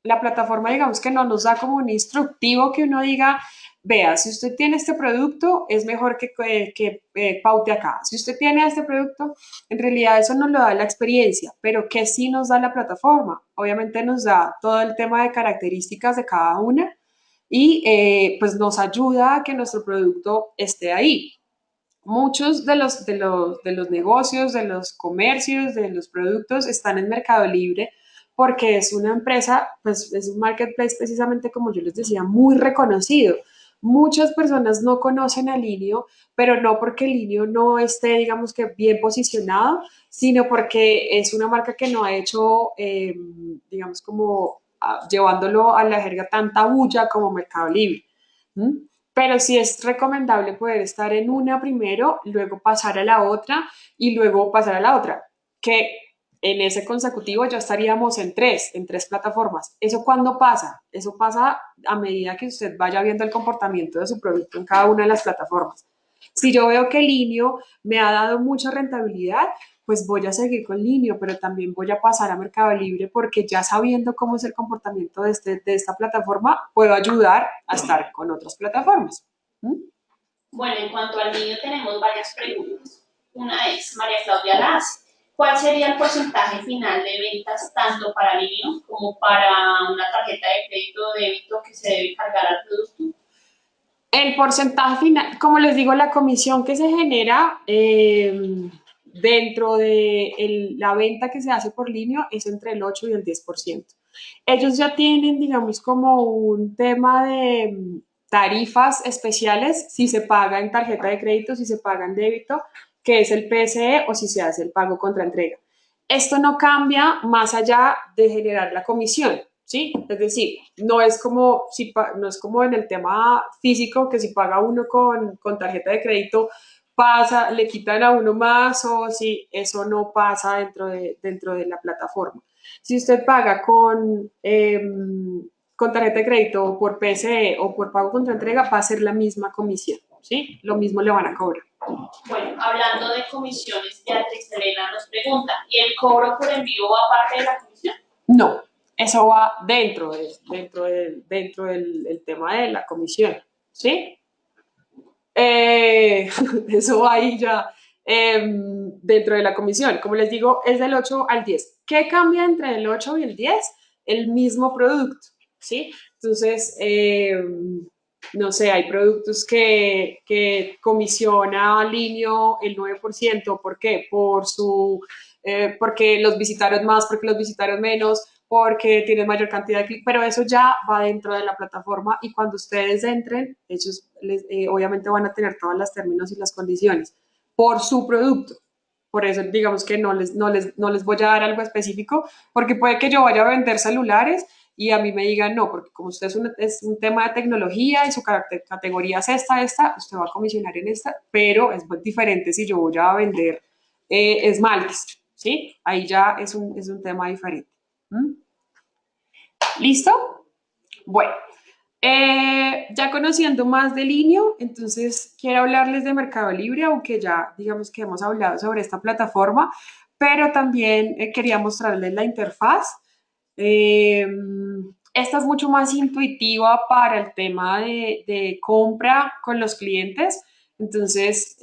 la plataforma digamos que no nos da como un instructivo que uno diga, vea, si usted tiene este producto, es mejor que, que, eh, paute acá. Si usted tiene este producto, en realidad eso nos lo da la experiencia, pero ¿qué sí nos da la plataforma? Obviamente nos da todo el tema de características de cada una y eh, pues nos ayuda a que nuestro producto esté ahí. Muchos de los, de, los, de los negocios, de los comercios, de los productos están en Mercado Libre porque es una empresa, pues es un marketplace precisamente como yo les decía, muy reconocido. Muchas personas no conocen a Linio, pero no porque Linio no esté, digamos que bien posicionado, sino porque es una marca que no ha hecho, eh, digamos, como ah, llevándolo a la jerga tanta bulla como Mercado Libre. Pero sí es recomendable poder estar en una primero, luego pasar a la otra y luego pasar a la otra. Que en ese consecutivo ya estaríamos en tres, en tres plataformas. ¿Eso cuándo pasa? Eso pasa a medida que usted vaya viendo el comportamiento de su producto en cada una de las plataformas. Si yo veo que Linio me ha dado mucha rentabilidad, pues voy a seguir con Linio, pero también voy a pasar a Mercado Libre porque ya sabiendo cómo es el comportamiento de, este, de esta plataforma, puedo ayudar a estar con otras plataformas. ¿Mm? Bueno, en cuanto al Linio tenemos varias preguntas. Una es María Claudia Laz ¿Cuál sería el porcentaje final de ventas tanto para niños como para una tarjeta de crédito o débito que se debe cargar al producto? El porcentaje final, como les digo, la comisión que se genera eh, dentro de la venta que se hace por línea es entre el 8 y el 10%. Ellos ya tienen, digamos, como un tema de tarifas especiales si se paga en tarjeta de crédito, si se paga en débito, que es el PSE o si se hace el pago contra entrega. Esto no cambia más allá de generar la comisión, ¿sí? Es decir, no es como, si, no es como en el tema físico que si paga uno con, con tarjeta de crédito pasa, le quitan a uno más o si eso no pasa dentro de, dentro de la plataforma. Si usted paga con, em, con tarjeta de crédito o por PSE o por pago contra entrega, va a ser la misma comisión, ¿sí? Lo mismo le van a cobrar. Bueno, hablando de comisiones, Beatriz Elena nos pregunta, ¿y el cobro por envío va parte de la comisión? No, eso va dentro, de, dentro, del, dentro del tema de la comisión, ¿sí? Eh, eso va ahí ya em, dentro de la comisión. Como les digo, es del 8 al 10. ¿Qué cambia entre el 8 y el 10? El mismo producto, ¿sí? Entonces, eh, no sé, hay productos que, que comisiona Linio el 9%, ¿por qué? Por su, eh, porque los visitaron más, porque los visitaron menos, porque tienen mayor cantidad de clics, pero eso ya va dentro de la plataforma y cuando ustedes entren, ellos eh, obviamente van a tener todas las términos y las condiciones por su producto, por eso digamos que no les, no, les, no les voy a dar algo específico, porque puede que yo vaya a vender celulares y a mí me digan, no, porque como usted es un, es un tema de tecnología y su categoría es esta, esta, usted va a comisionar en esta, pero es diferente si yo voy a vender eh, esmaltes, ¿sí? Ahí ya es un, es un tema diferente. ¿Mm? ¿Listo? Bueno, eh, ya conociendo más de Linio, entonces quiero hablarles de Mercado Libre, aunque ya digamos que hemos hablado sobre esta plataforma, pero también eh, quería mostrarles la interfaz. Eh, esta es mucho más intuitiva para el tema de, compra con los clientes. Entonces,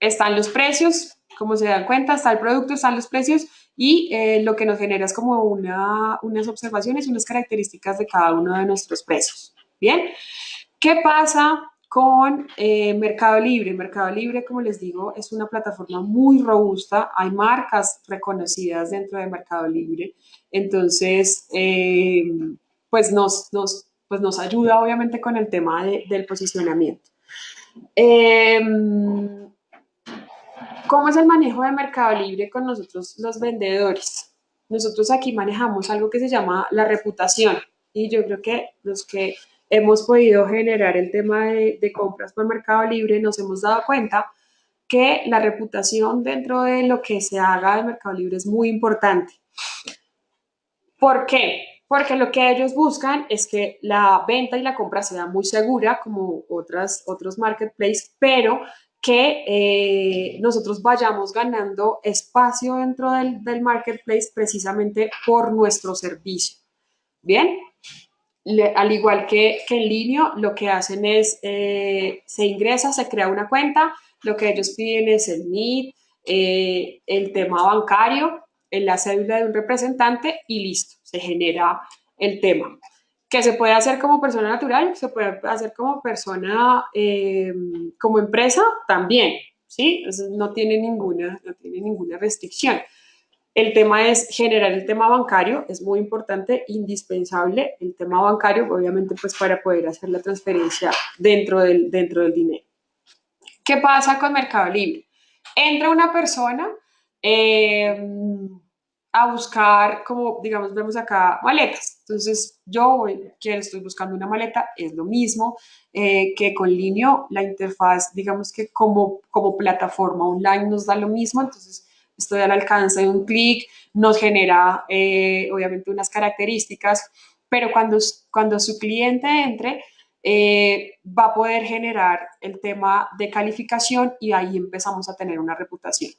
están los precios, como se dan cuenta, está el producto, están los precios y eh, lo que nos genera es como una, unas observaciones, unas características de cada uno de nuestros precios. Bien, ¿qué pasa con eh, Mercado Libre? Mercado Libre, como les digo, es una plataforma muy robusta, hay marcas reconocidas dentro de Mercado Libre, entonces, eh, pues, nos, nos, pues nos ayuda obviamente con el tema del posicionamiento. ¿Cómo es el manejo de Mercado Libre con nosotros los vendedores? Nosotros aquí manejamos algo que se llama la reputación y yo creo que los que hemos podido generar el tema de, compras por Mercado Libre nos hemos dado cuenta que la reputación dentro de lo que se haga de Mercado Libre es muy importante. ¿Por qué? Porque lo que ellos buscan es que la venta y la compra sea muy segura, como otras, otros marketplaces, pero que eh, nosotros vayamos ganando espacio dentro del, marketplace precisamente por nuestro servicio. Bien, al igual que, en línea, lo que hacen es, eh, se ingresa, se crea una cuenta, lo que ellos piden es el NID, eh, el tema bancario, la cédula de un representante y listo, se genera el tema que se puede hacer como persona natural, se puede hacer como persona, eh, como empresa también, ¿sí? no tiene, ninguna, no tiene ninguna restricción. El tema es generar el tema bancario, es muy importante, indispensable el tema bancario, obviamente pues para poder hacer la transferencia dentro del, dentro del dinero. ¿Qué pasa con Mercado Libre? Entra una persona, eh, a buscar, como digamos, vemos acá, maletas. Entonces, yo que estoy buscando una maleta, es lo mismo eh, que con Linio, la interfaz, digamos que como, como plataforma online nos da lo mismo, entonces estoy al alcance de un clic, nos genera eh, obviamente unas características, pero cuando, cuando su cliente entre, eh, va a poder generar el tema de calificación y ahí empezamos a tener una reputación.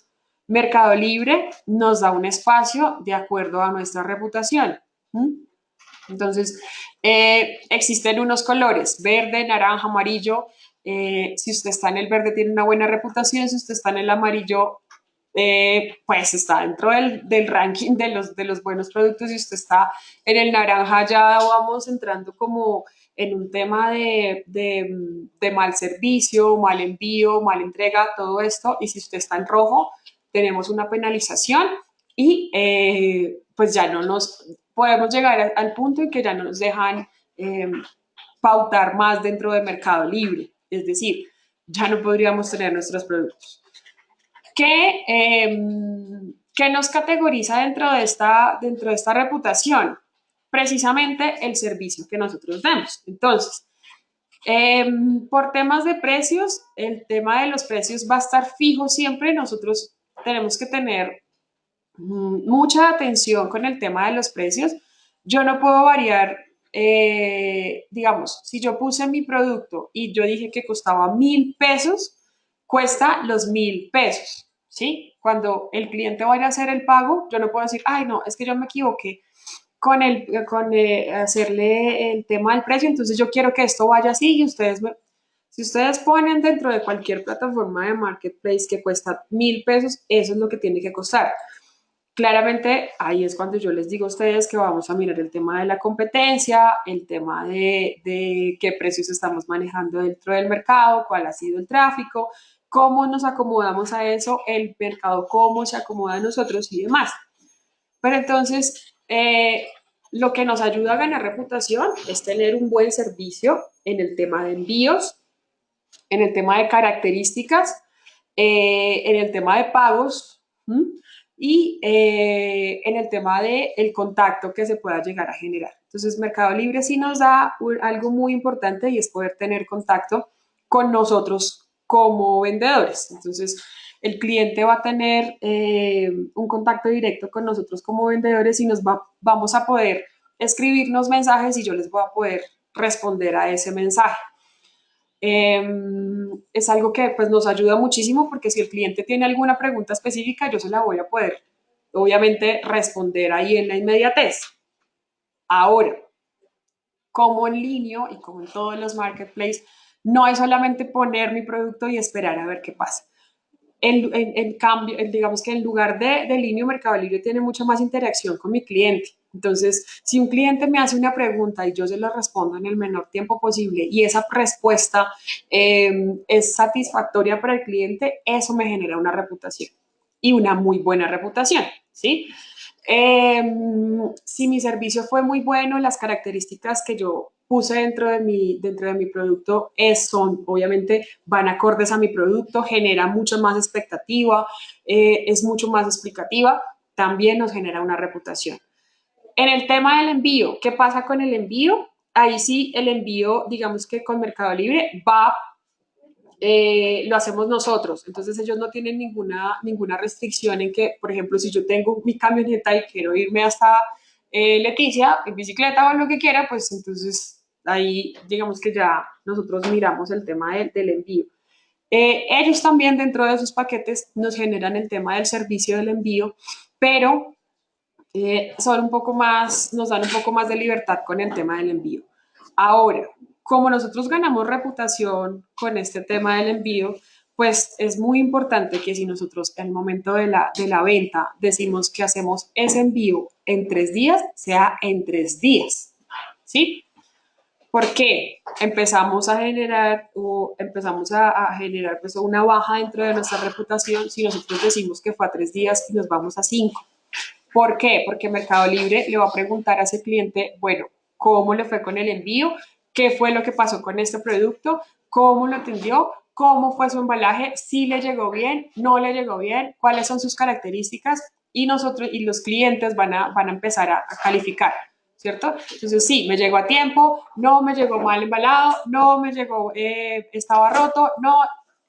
Mercado Libre nos da un espacio de acuerdo a nuestra reputación. Entonces, eh, existen unos colores, verde, naranja, amarillo. Si usted está en el verde, tiene una buena reputación. Si usted está en el amarillo, eh, pues está dentro del, ranking de los, de buenos productos. Si usted está en el naranja, ya vamos entrando como en un tema de, de mal servicio, mal envío, mal entrega, todo esto. Y si usted está en rojo, tenemos una penalización y eh, pues ya no nos podemos llegar al punto en que ya no nos dejan em, pautar más dentro del mercado libre, es decir, ya no podríamos tener nuestros productos. ¿Qué, em, ¿qué nos categoriza dentro de, esta, dentro de esta reputación? Precisamente el servicio que nosotros damos. Entonces, em, por temas de precios, el tema de los precios va a estar fijo siempre. Nosotros tenemos que tener mucha atención con el tema de los precios. Yo no puedo variar, eh, digamos, si yo puse mi producto y yo dije que costaba mil pesos, cuesta los mil pesos, ¿sí? Cuando el cliente vaya a hacer el pago, yo no puedo decir, ay, no, es que yo me equivoqué con, el, con eh, hacerle el tema del precio, entonces yo quiero que esto vaya así y ustedes me, si ustedes ponen dentro de cualquier plataforma de marketplace que cuesta mil pesos, eso es lo que tiene que costar. Claramente ahí es cuando yo les digo a ustedes que vamos a mirar el tema de la competencia, el tema de, qué precios estamos manejando dentro del mercado, cuál ha sido el tráfico, cómo nos acomodamos a eso, el mercado cómo se acomoda a nosotros y demás. Pero entonces, eh, lo que nos ayuda a ganar reputación es tener un buen servicio en el tema de envíos, en el tema de características eh, en el tema de pagos y eh, en el tema del el contacto que se pueda llegar a generar. Entonces, Mercado Libre sí nos da algo muy importante y es poder tener contacto con nosotros como vendedores. Entonces, el cliente va a tener eh, un contacto directo con nosotros como vendedores y nos va, vamos a poder escribirnos mensajes y yo les voy a poder responder a ese mensaje. Em, es algo que pues, nos ayuda muchísimo porque si el cliente tiene alguna pregunta específica, yo se la voy a poder, obviamente, responder ahí en la inmediatez. Ahora, como en línea y como en todos los marketplaces, no es solamente poner mi producto y esperar a ver qué pasa. En, cambio, digamos que en lugar de, de línea, Mercado Libre tiene mucha más interacción con mi cliente. Entonces, si un cliente me hace una pregunta y yo se la respondo en el menor tiempo posible y esa respuesta em, es satisfactoria para el cliente, eso me genera una reputación y una muy buena reputación, ¿sí? Em, si mi servicio fue muy bueno, las características que yo puse dentro de mi, dentro de mi producto es, son, obviamente, van acordes a mi producto, genera mucho más expectativa, eh, es mucho más explicativa, también nos genera una reputación. En el tema del envío, ¿qué pasa con el envío? Ahí sí, el envío, digamos que con Mercado Libre va, eh, lo hacemos nosotros. Entonces ellos no tienen ninguna, ninguna restricción en que, por ejemplo, si yo tengo mi camioneta y quiero irme hasta eh, Leticia en bicicleta o lo que quiera, pues entonces ahí digamos que ya nosotros miramos el tema del, envío. Eh, ellos también dentro de sus paquetes nos generan el tema del servicio del envío, pero eh, son un poco más, nos dan un poco más de libertad con el tema del envío. Ahora, como nosotros ganamos reputación con este tema del envío, pues es muy importante que si nosotros el momento de la, de la venta decimos que hacemos ese envío en tres días, sea en tres días, ¿sí? Porque empezamos a generar o empezamos a, generar pues una baja dentro de nuestra reputación si nosotros decimos que fue a tres días y nos vamos a cinco. ¿Por qué? Porque Mercado Libre le va a preguntar a ese cliente, bueno, ¿cómo le fue con el envío? ¿Qué fue lo que pasó con este producto? ¿Cómo lo atendió? ¿Cómo fue su embalaje? ¿Si le llegó bien? ¿No le llegó bien? ¿Cuáles son sus características? Y nosotros y los clientes van a, van a empezar a, calificar. ¿Cierto? Entonces, sí, me llegó a tiempo, no me llegó mal embalado, no me llegó, eh, estaba roto, no,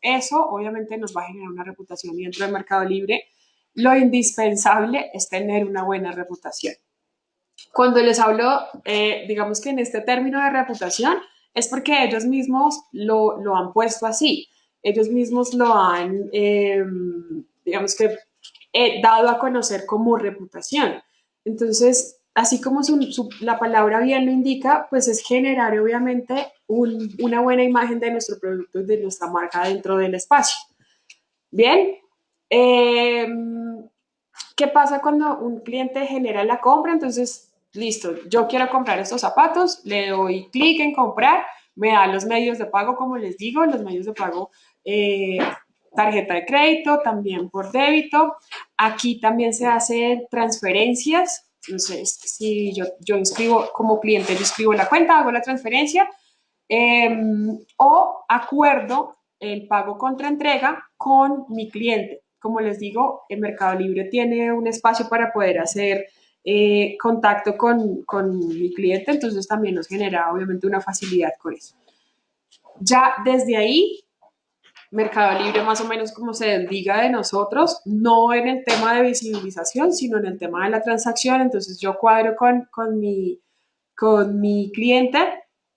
eso obviamente nos va a generar una reputación dentro del Mercado Libre lo indispensable es tener una buena reputación. Cuando les hablo, eh, digamos que en este término de reputación, es porque ellos mismos lo, lo han puesto así. Ellos mismos lo han, em, digamos que, eh, dado a conocer como reputación. Entonces, así como la palabra bien lo indica, pues es generar obviamente una buena imagen de nuestro producto de nuestra marca dentro del espacio. Bien, Em, ¿Qué pasa cuando un cliente genera la compra? Entonces, listo, yo quiero comprar estos zapatos, le doy clic en comprar, me da los medios de pago, como les digo, los medios de pago, eh, tarjeta de crédito, también por débito. Aquí también se hacen transferencias. Entonces, si yo, yo inscribo como cliente, yo inscribo la cuenta, hago la transferencia em, o acuerdo el pago contra entrega con mi cliente como les digo, el Mercado Libre tiene un espacio para poder hacer eh, contacto con, con, mi cliente, entonces también nos genera obviamente una facilidad con eso. Ya desde ahí, Mercado Libre más o menos como se diga de nosotros, no en el tema de visibilización, sino en el tema de la transacción, entonces yo cuadro con, con, mi, con mi cliente,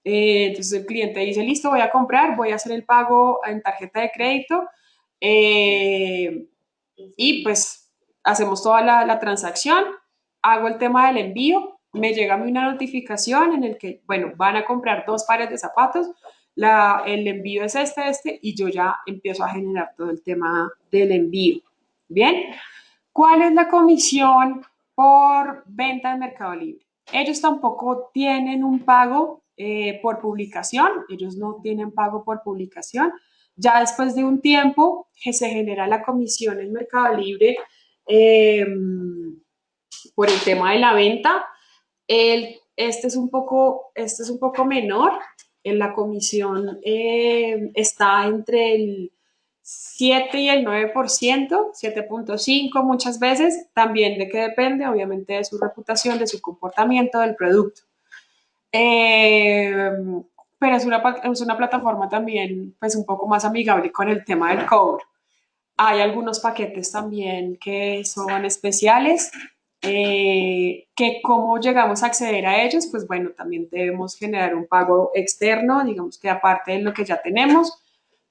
eh, entonces el cliente dice, listo, voy a comprar, voy a hacer el pago en tarjeta de crédito, eh, y pues hacemos toda la, transacción, hago el tema del envío, me llega a mí una notificación en el que, bueno, van a comprar dos pares de zapatos, la, el envío es este, este, y yo ya empiezo a generar todo el tema del envío. Bien, ¿cuál es la comisión por venta en Mercado Libre? Ellos tampoco tienen un pago eh, por publicación, ellos no tienen pago por publicación, ya después de un tiempo que se genera la comisión en Mercado Libre em, por el tema de la venta, el, este, es un poco, este es un poco menor. En la comisión em, está entre el 7 y el 9%, 7.5 muchas veces, también de qué depende, obviamente, de su reputación, de su comportamiento del producto. Eh, pero es una, es una plataforma también pues un poco más amigable con el tema del cobro. Hay algunos paquetes también que son especiales, eh, que cómo llegamos a acceder a ellos, pues bueno, también debemos generar un pago externo, digamos que aparte de lo que ya tenemos.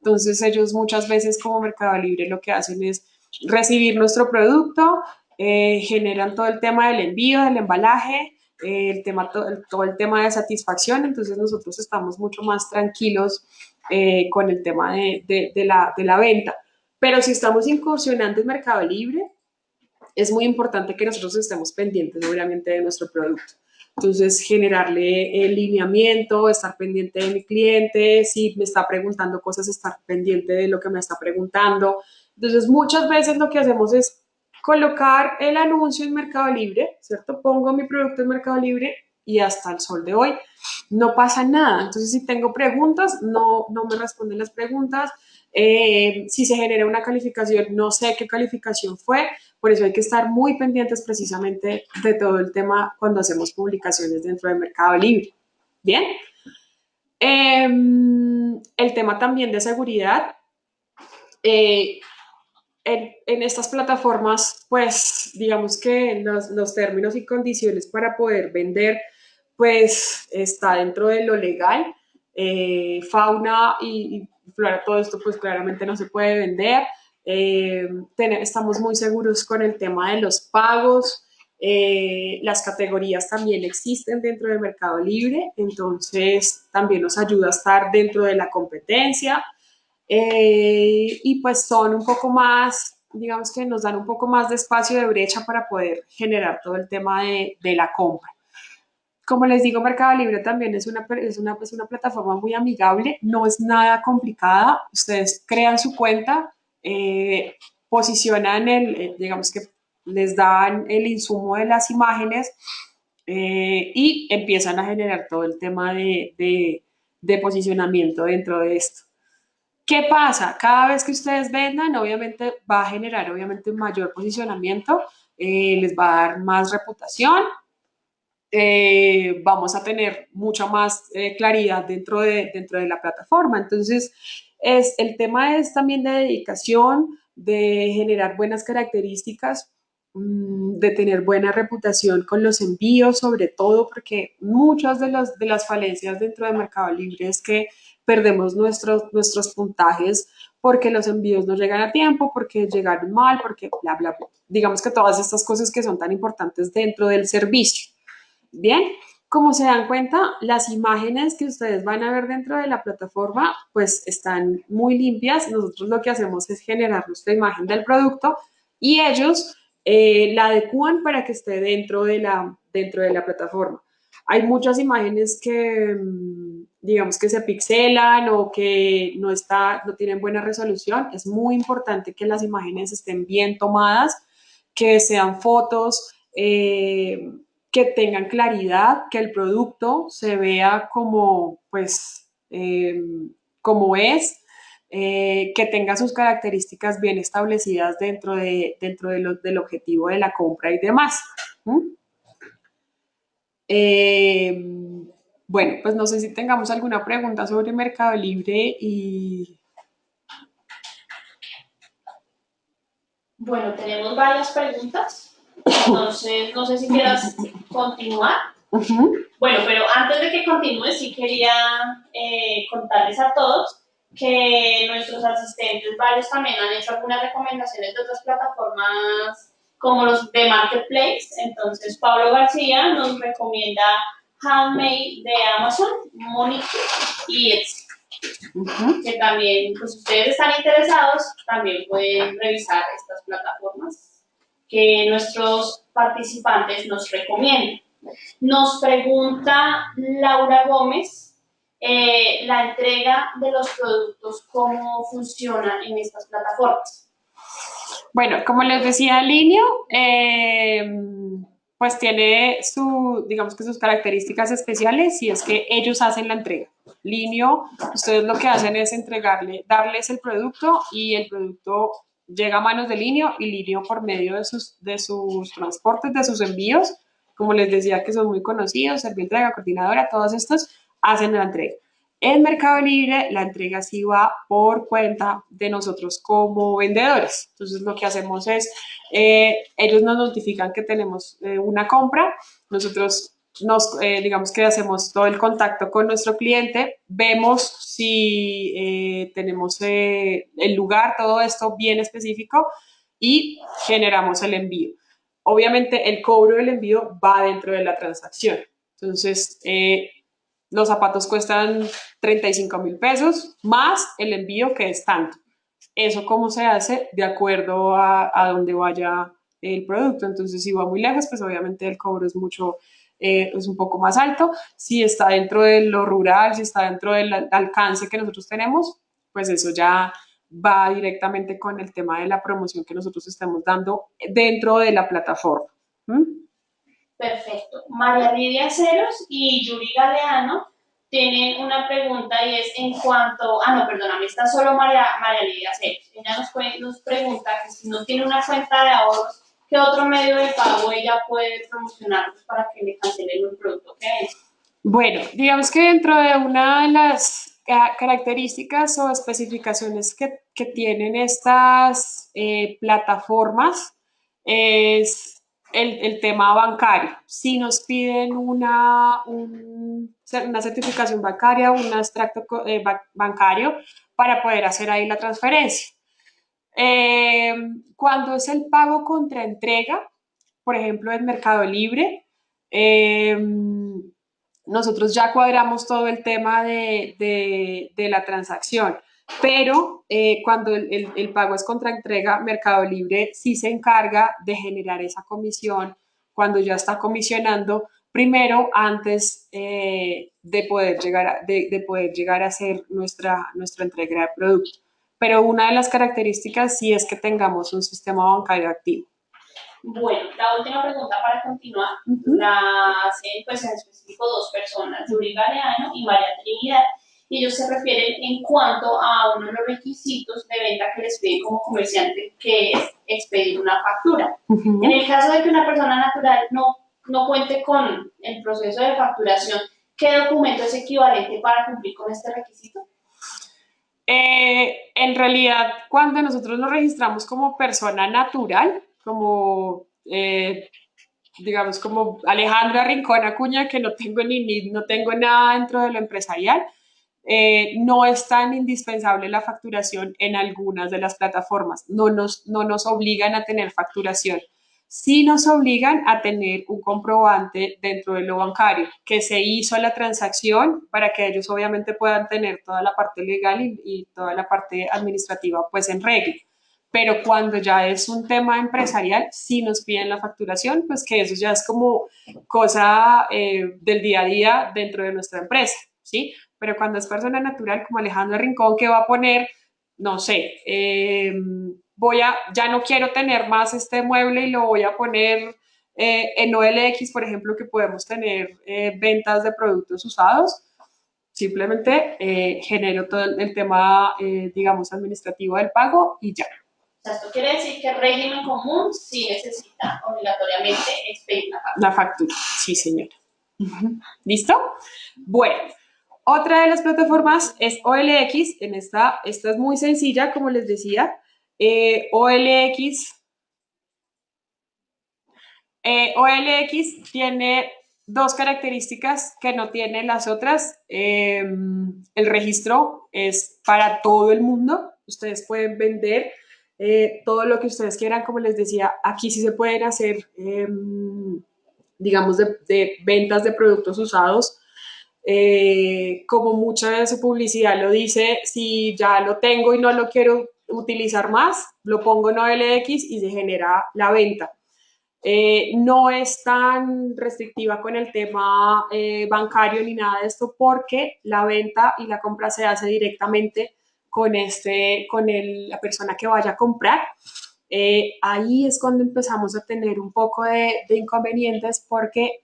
Entonces ellos muchas veces como Mercado Libre lo que hacen es recibir nuestro producto, eh, generan todo el tema del envío, del embalaje, eh, el tema, todo, el, tema de satisfacción, entonces nosotros estamos mucho más tranquilos con el tema de, de, de, la, de la venta. Pero si estamos incursionando en Mercado Libre, es muy importante que nosotros estemos pendientes, obviamente, de nuestro producto. Entonces, generarle el lineamiento, estar pendiente de mi cliente, si me está preguntando cosas, estar pendiente de lo que me está preguntando. Entonces, muchas veces lo que hacemos es colocar el anuncio en Mercado Libre, ¿cierto? Pongo mi producto en Mercado Libre y hasta el sol de hoy no pasa nada. Entonces, si tengo preguntas, no, no me responden las preguntas. Eh, si se genera una calificación, no sé qué calificación fue, por eso hay que estar muy pendientes precisamente de todo el tema cuando hacemos publicaciones dentro del Mercado Libre. Bien. Em, el tema también de seguridad. Eh, en, estas plataformas, pues digamos que los, términos y condiciones para poder vender, pues está dentro de lo legal. Eh, fauna y, y flora, todo esto pues claramente no se puede vender. Eh, estamos muy seguros con el tema de los pagos. Eh, las categorías también existen dentro del Mercado Libre, entonces también nos ayuda a estar dentro de la competencia eh, y pues son un poco más, digamos que nos dan un poco más de espacio de brecha para poder generar todo el tema de, de la compra. Como les digo, Mercado Libre también es una, es, una, es una plataforma muy amigable, no es nada complicada, ustedes crean su cuenta, eh, posicionan el, eh, digamos que les dan el insumo de las imágenes eh, y empiezan a generar todo el tema de, de, posicionamiento dentro de esto. ¿Qué pasa? Cada vez que ustedes vendan, obviamente va a generar obviamente un mayor posicionamiento, les va a dar más reputación, vamos a tener mucha más claridad dentro de, dentro de la plataforma. Entonces, es, el tema es también de dedicación, de generar buenas características, mm, de tener buena reputación con los envíos, sobre todo porque muchas de, las de las falencias dentro de Mercado Libre es que perdemos nuestros, nuestros puntajes porque los envíos no llegan a tiempo, porque llegaron mal, porque bla, bla, bla. Digamos que todas estas cosas que son tan importantes dentro del servicio. Bien, como se dan cuenta, las imágenes que ustedes van a ver dentro de la plataforma pues están muy limpias. Nosotros lo que hacemos es generar nuestra imagen del producto y ellos eh, la adecúan para que esté dentro de, la, dentro de la plataforma. Hay muchas imágenes que, mm, digamos, que se pixelan o que no, está, no tienen buena resolución. Es muy importante que las imágenes estén bien tomadas, que sean fotos, eh, que tengan claridad, que el producto se vea como, pues, eh, como es, eh, que tenga sus características bien establecidas dentro, de, dentro de del objetivo de la compra y demás. Eh, bueno, pues no sé si tengamos alguna pregunta sobre Mercado Libre y... Bueno, tenemos varias preguntas. Entonces, no sé si quieras continuar. Bueno, pero antes de que continúe, sí quería eh, contarles a todos que nuestros asistentes varios también han hecho algunas recomendaciones de otras plataformas como los de Marketplace. Entonces, Pablo García nos recomienda Handmade de Amazon, Monique y Etsy. Que también, pues ustedes están interesados, también pueden revisar estas plataformas que nuestros participantes nos recomiendan. Nos pregunta Laura Gómez eh, la entrega de los productos, cómo funciona en estas plataformas. Bueno, como les decía al inicio, eh, pues tiene digamos que sus características especiales y es que ellos hacen la entrega. Linio, ustedes lo que hacen es entregarle, darles el producto y el producto llega a manos de Linio y Linio por medio de sus, de sus transportes, de sus envíos, como les decía que son muy conocidos, Servientrega, Coordinadora, todos estos hacen la entrega. En Mercado Libre, la entrega sí va por cuenta de nosotros como vendedores. Entonces, lo que hacemos es, eh, ellos nos notifican que tenemos eh, una compra, nosotros nos, eh, digamos que hacemos todo el contacto con nuestro cliente, vemos si tenemos el lugar, todo esto bien específico y generamos el envío. Obviamente, el cobro del envío va dentro de la transacción. Entonces, los zapatos cuestan 35 mil pesos más el envío que es tanto. Eso cómo se hace de acuerdo a, a donde vaya el producto. Entonces, si va muy lejos, pues obviamente el cobro es mucho, eh, es un poco más alto. Si está dentro de lo rural, si está dentro del alcance que nosotros tenemos, pues eso ya va directamente con el tema de la promoción que nosotros estamos dando dentro de la plataforma. Perfecto. María Lidia Ceros y Yuri Galeano tienen una pregunta y es en cuanto, ah no, perdóname, está solo María, María Lidia Ceros. Ella nos, nos pregunta que si no tiene una cuenta de ahorros, ¿qué otro medio de pago ella puede promocionar para que le cancelen el producto que es? Bueno, digamos que dentro de una de las características o especificaciones que, que tienen estas eh, plataformas es el, tema bancario. Si nos piden una, una certificación bancaria, un extracto eh, bancario para poder hacer ahí la transferencia. Eh, cuando es el pago contra entrega, por ejemplo, en Mercado Libre, eh, nosotros ya cuadramos todo el tema de, de la transacción pero eh, cuando el, pago es contra entrega, Mercado Libre sí se encarga de generar esa comisión cuando ya está comisionando, primero antes de, poder llegar a, de, poder llegar a hacer nuestra, nuestra entrega de producto. Pero una de las características sí es que tengamos un sistema bancario activo. Bueno, la última pregunta para continuar la hacen pues en específico dos personas, Yuri Galeano y María Trinidad y ellos se refieren en cuanto a uno de los requisitos de venta que les piden como comerciante, que es expedir una factura. En el caso de que una persona natural no, no cuente con el proceso de facturación, ¿qué documento es equivalente para cumplir con este requisito? Eh, en realidad, cuando nosotros nos registramos como persona natural, como eh, digamos como Alejandra Rincón Acuña, que no tengo ni no tengo nada dentro de lo empresarial, eh, no es tan indispensable la facturación en algunas de las plataformas. No nos, no nos obligan a tener facturación. Sí nos obligan a tener un comprobante dentro de lo bancario, que se hizo la transacción para que ellos obviamente puedan tener toda la parte legal y, toda la parte administrativa pues en regla. Pero cuando ya es un tema empresarial, sí nos piden la facturación, pues que eso ya es como cosa eh, del día a día dentro de nuestra empresa, ¿sí? pero cuando es persona natural como Alejandro Rincón que va a poner, no sé, eh, voy a, ya no quiero tener más este mueble y lo voy a poner eh, en OLX, por ejemplo, que podemos tener eh, ventas de productos usados, simplemente genero todo el, tema, digamos, administrativo del pago y ya. O sea, esto quiere decir que el régimen común sí necesita obligatoriamente expedir la factura. La factura, sí, señora. ¿Listo? Bueno, otra de las plataformas es OLX. En esta, esta es muy sencilla, como les decía. Eh, OLX, eh, OLX tiene dos características que no tienen las otras. Em, el registro es para todo el mundo. Ustedes pueden vender eh, todo lo que ustedes quieran. Como les decía, aquí sí se pueden hacer, em, digamos, de ventas de productos usados eh, como mucha de su publicidad lo dice, si ya lo tengo y no lo quiero utilizar más, lo pongo en OLX y se genera la venta. Eh, no es tan restrictiva con el tema eh, bancario ni nada de esto porque la venta y la compra se hace directamente con, este, con el, la persona que vaya a comprar. eh, ahí es cuando empezamos a tener un poco de, de inconvenientes porque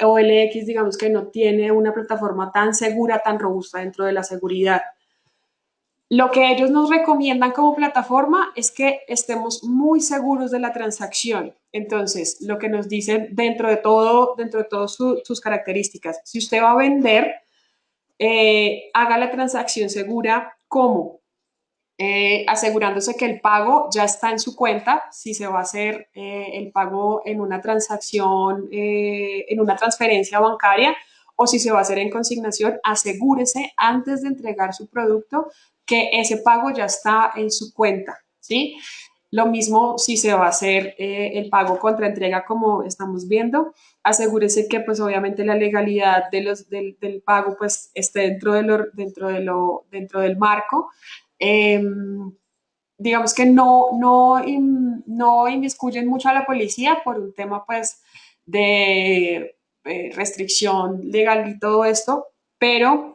OLX, digamos que no tiene una plataforma tan segura, tan robusta dentro de la seguridad. Lo que ellos nos recomiendan como plataforma es que estemos muy seguros de la transacción. Entonces, lo que nos dicen dentro de todo, dentro de todas sus características, si usted va a vender, eh, haga la transacción segura como eh, asegurándose que el pago ya está en su cuenta, si se va a hacer eh, el pago en una transacción, en una transferencia bancaria o si se va a hacer en consignación, asegúrese antes de entregar su producto que ese pago ya está en su cuenta, ¿sí? Lo mismo si se va a hacer eh, el pago contra entrega como estamos viendo, asegúrese que pues obviamente la legalidad de los, del, pago pues esté dentro, de lo, dentro, de lo, dentro del marco. Em, digamos que no, no, no inmiscuyen mucho a la policía por un tema pues de eh, restricción legal y todo esto, pero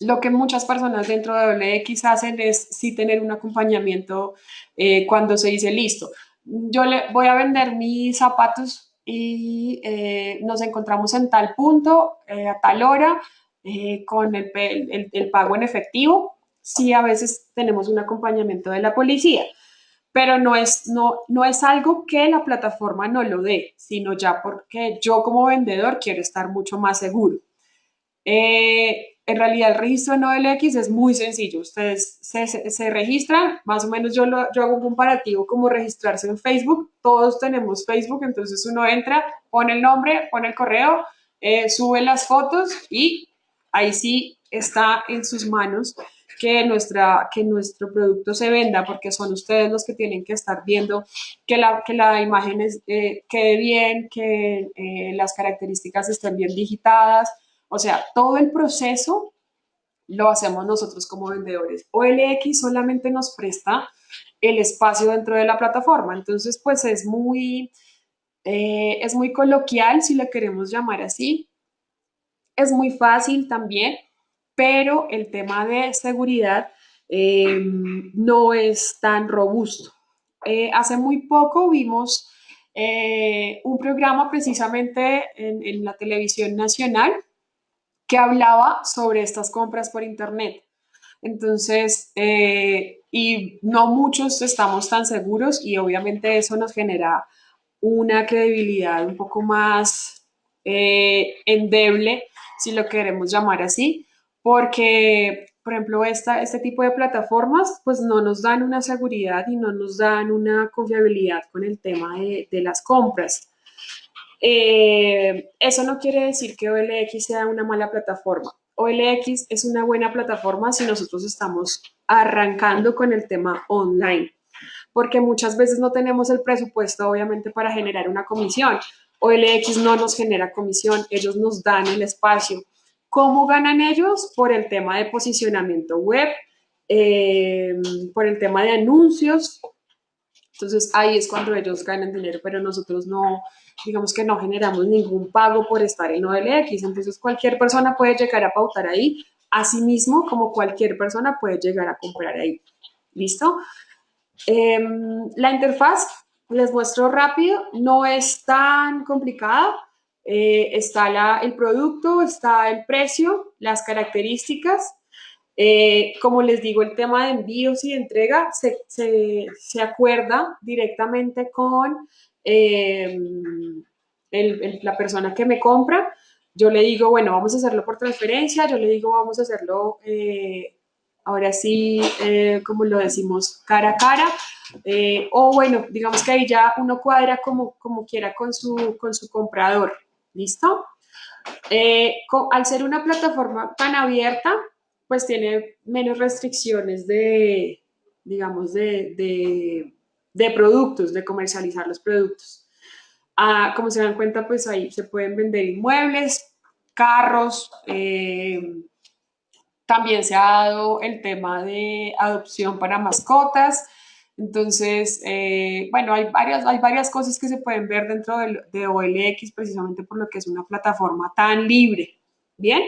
lo que muchas personas dentro de OLX hacen es sí tener un acompañamiento eh, cuando se dice listo. Yo le voy a vender mis zapatos y eh, nos encontramos en tal punto, eh, a tal hora, con el, el, pago en efectivo. Sí, a veces tenemos un acompañamiento de la policía, pero no es, no, no es algo que la plataforma no lo dé, sino ya porque yo como vendedor quiero estar mucho más seguro. En realidad el registro en OLX es muy sencillo. Ustedes se, registran, más o menos yo, lo, yo hago un comparativo como registrarse en Facebook. Todos tenemos Facebook, entonces uno entra, pone el nombre, pone el correo, eh, sube las fotos y ahí sí está en sus manos que, nuestra, que nuestro producto se venda, porque son ustedes los que tienen que estar viendo que la, que la imagen eh, quede bien, que eh, las características estén bien digitadas, o sea, todo el proceso lo hacemos nosotros como vendedores. OLX solamente nos presta el espacio dentro de la plataforma. Entonces, pues es muy, eh, es muy coloquial, si lo queremos llamar así. Es muy fácil también, pero el tema de seguridad em, no es tan robusto. Eh, hace muy poco vimos eh, un programa precisamente en la televisión nacional que hablaba sobre estas compras por Internet. Entonces, eh, y no muchos estamos tan seguros y obviamente eso nos genera una credibilidad un poco más eh, endeble, si lo queremos llamar así, porque, por ejemplo, esta, este tipo de plataformas pues no nos dan una seguridad y no nos dan una confiabilidad con el tema de, de las compras. Eh, eso no quiere decir que OLX sea una mala plataforma. OLX es una buena plataforma si nosotros estamos arrancando con el tema online, porque muchas veces no tenemos el presupuesto, obviamente, para generar una comisión. OLX no nos genera comisión, ellos nos dan el espacio. ¿Cómo ganan ellos? Por el tema de posicionamiento web, eh, por el tema de anuncios. Entonces ahí es cuando ellos ganan dinero, pero nosotros no, digamos que no generamos ningún pago por estar en OLX, entonces cualquier persona puede llegar a pautar ahí, asimismo como cualquier persona puede llegar a comprar ahí. ¿Listo? Em, la interfaz, les muestro rápido, no es tan complicada. Eh, está el producto, está el precio, las características. Eh, como les digo, el tema de envíos y de entrega se, se, se acuerda directamente con Em, la persona que me compra, yo le digo, bueno, vamos a hacerlo por transferencia, yo le digo, vamos a hacerlo eh, ahora sí, eh, como lo decimos, cara a cara, eh, o bueno, digamos que ahí ya uno cuadra como, como quiera con su, con su comprador, ¿listo? al ser una plataforma tan abierta, pues tiene menos restricciones de, digamos, de de productos, de comercializar los productos. Ah, como se dan cuenta, pues ahí se pueden vender inmuebles, carros, eh, también se ha dado el tema de adopción para mascotas. Entonces, eh, bueno, hay varias, hay varias cosas que se pueden ver dentro de, de, OLX precisamente por lo que es una plataforma tan libre. Bien.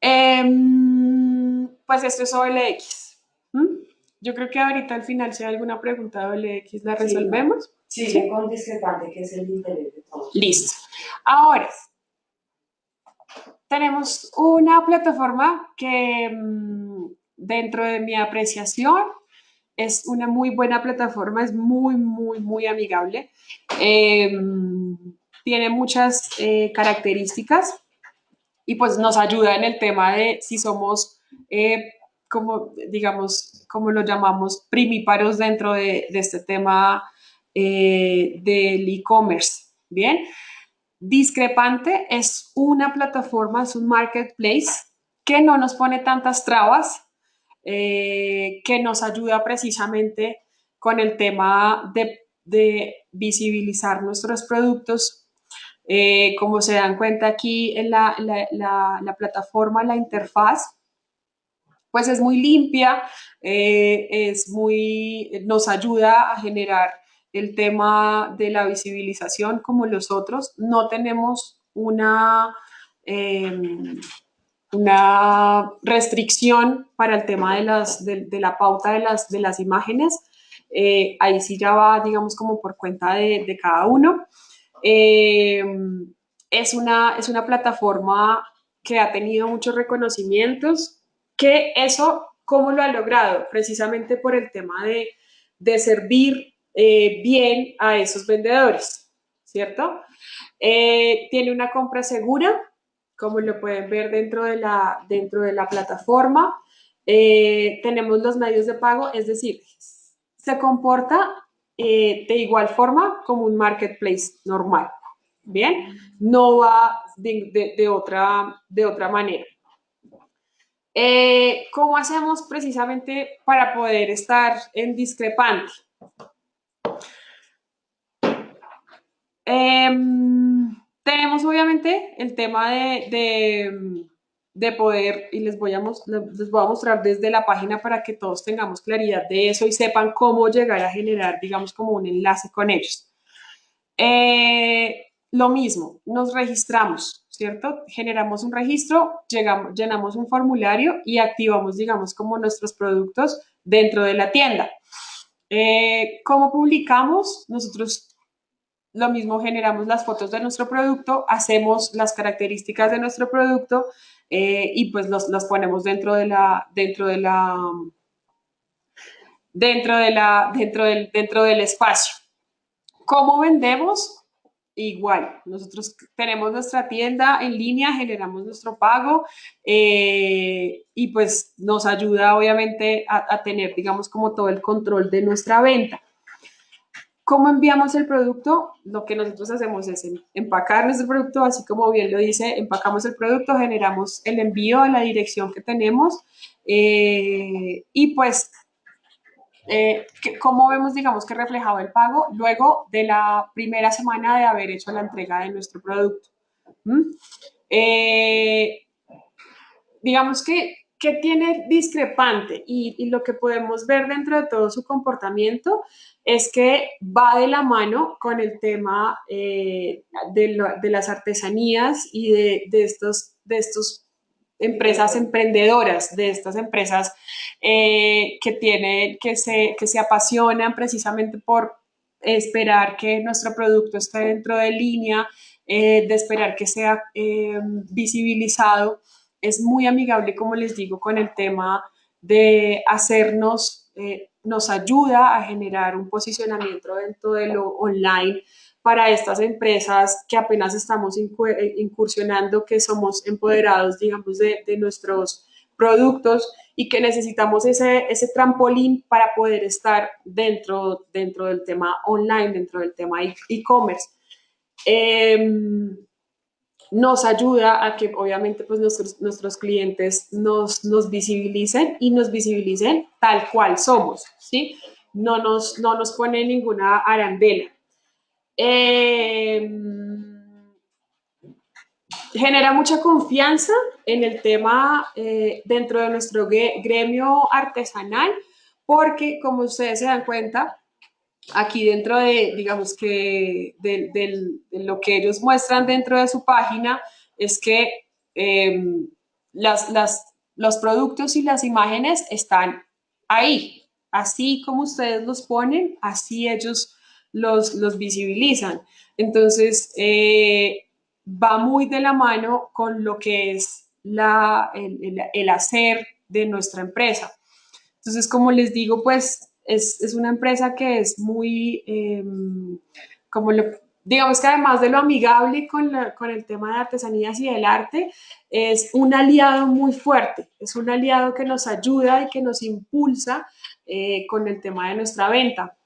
Em, pues esto es OLX. Yo creo que ahorita al final si hay alguna pregunta de X la resolvemos. Sí, sí, con discrepante, que es el interés de todos. Listo. Ahora, tenemos una plataforma que mm, dentro de mi apreciación es una muy buena plataforma, es muy, muy, muy amigable. Em, tiene muchas eh, características y pues nos ayuda en el tema de si somos, eh, como digamos, como lo llamamos, primíparos dentro de, este tema eh, del e-commerce. Bien, Discrepante es una plataforma, es un marketplace que no nos pone tantas trabas, que nos ayuda precisamente con el tema de, de visibilizar nuestros productos eh, como se dan cuenta aquí en la, plataforma, la interfaz, pues es muy limpia, eh, es muy, nos ayuda a generar el tema de la visibilización como los otros. No tenemos una, em, una restricción para el tema de, las, de, la pauta de las, de las imágenes. Eh, ahí sí ya va, digamos, como por cuenta de, cada uno. Eh, es, una, es una plataforma que ha tenido muchos reconocimientos, que eso, ¿cómo lo ha logrado? Precisamente por el tema de, de servir eh, bien a esos vendedores, ¿cierto? Eh, tiene una compra segura, como lo pueden ver dentro de la, dentro de la plataforma. tenemos los medios de pago, es decir, se comporta eh, de igual forma como un marketplace normal. Bien, no va de, otra, de otra manera. Eh, ¿Cómo hacemos precisamente para poder estar en discrepante? Em, tenemos obviamente el tema de de poder, y les voy, a, mostrar desde la página para que todos tengamos claridad de eso y sepan cómo llegar a generar, digamos, como un enlace con ellos. Eh, lo mismo, nos registramos, ¿cierto? Generamos un registro, llegamos, llenamos un formulario y activamos, digamos, como nuestros productos dentro de la tienda. Eh, ¿Cómo publicamos? Nosotros lo mismo generamos las fotos de nuestro producto, hacemos las características de nuestro producto, eh, y pues los, ponemos dentro de la, dentro de la, dentro de la, dentro del, dentro del espacio. ¿Cómo vendemos? Igual, nosotros tenemos nuestra tienda en línea, generamos nuestro pago eh, y pues nos ayuda obviamente a, tener, digamos, como todo el control de nuestra venta. ¿Cómo enviamos el producto? Lo que nosotros hacemos es empacar nuestro producto, así como bien lo dice, empacamos el producto, generamos el envío a la dirección que tenemos eh, y pues, eh, ¿cómo vemos, digamos, que reflejado el pago luego de la primera semana de haber hecho la entrega de nuestro producto? ¿Mm? Eh, digamos que ¿Qué tiene discrepante? Y, lo que podemos ver dentro de todo su comportamiento es que va de la mano con el tema eh, de, las artesanías y de, estos, de estos empresas emprendedoras, de estas empresas eh, que, tienen, que, se, que se apasionan precisamente por esperar que nuestro producto esté dentro de línea, eh, de esperar que sea visibilizado. Es muy amigable, como les digo, con el tema de hacernos, eh, nos ayuda a generar un posicionamiento dentro de lo online para estas empresas que apenas estamos eh, incursionando, que somos empoderados, digamos, de, nuestros productos y que necesitamos ese, ese trampolín para poder estar dentro, dentro del tema online, dentro del tema e-commerce. Em, nos ayuda a que obviamente pues nuestros, nuestros clientes nos, nos visibilicen y nos visibilicen tal cual somos, ¿sí? No nos, no nos pone ninguna arandela. Em, genera mucha confianza en el tema eh, dentro de nuestro gremio artesanal porque como ustedes se dan cuenta, aquí dentro de, digamos que, de, lo que ellos muestran dentro de su página, es que em, las, los productos y las imágenes están ahí, así como ustedes los ponen, así ellos los, los visibilizan. Entonces, eh, va muy de la mano con lo que es la, el, hacer de nuestra empresa. Entonces, como les digo, pues es, una empresa que es muy, em, como lo, digamos que además de lo amigable con, con, el tema de artesanías y del arte, es un aliado muy fuerte, es un aliado que nos ayuda y que nos impulsa eh, con el tema de nuestra venta.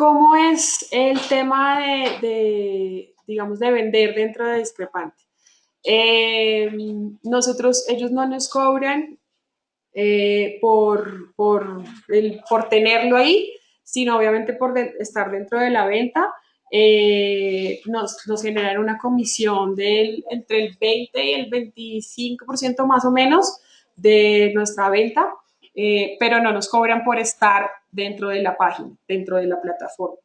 ¿Cómo es el tema de, digamos, de vender dentro de Discrepante? Eh, nosotros, ellos no nos cobran eh, por, por, el, por tenerlo ahí, sino obviamente por estar dentro de la venta. Eh, nos, nos, generan una comisión del entre el 20 y el 25% más o menos de nuestra venta, pero no nos cobran por estar dentro de la página, dentro de la plataforma.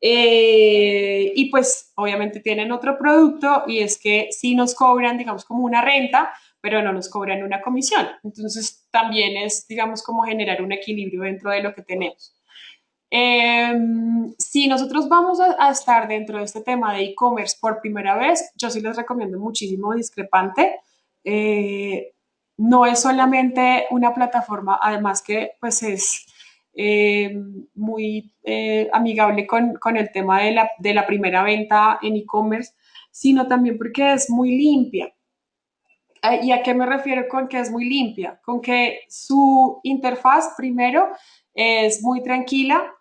Eh, y pues obviamente tienen otro producto y es que sí nos cobran, digamos, como una renta, pero no nos cobran una comisión. Entonces también es, digamos, como generar un equilibrio dentro de lo que tenemos. Em, si nosotros vamos a, estar dentro de este tema de e-commerce por primera vez, yo sí les recomiendo muchísimo Discrepante. Eh, no es solamente una plataforma, además que pues es eh, muy eh, amigable con, con, el tema de la, de la primera venta en e-commerce, sino también porque es muy limpia. Eh, ¿Y a qué me refiero con que es muy limpia? Con que su interfaz primero es muy tranquila,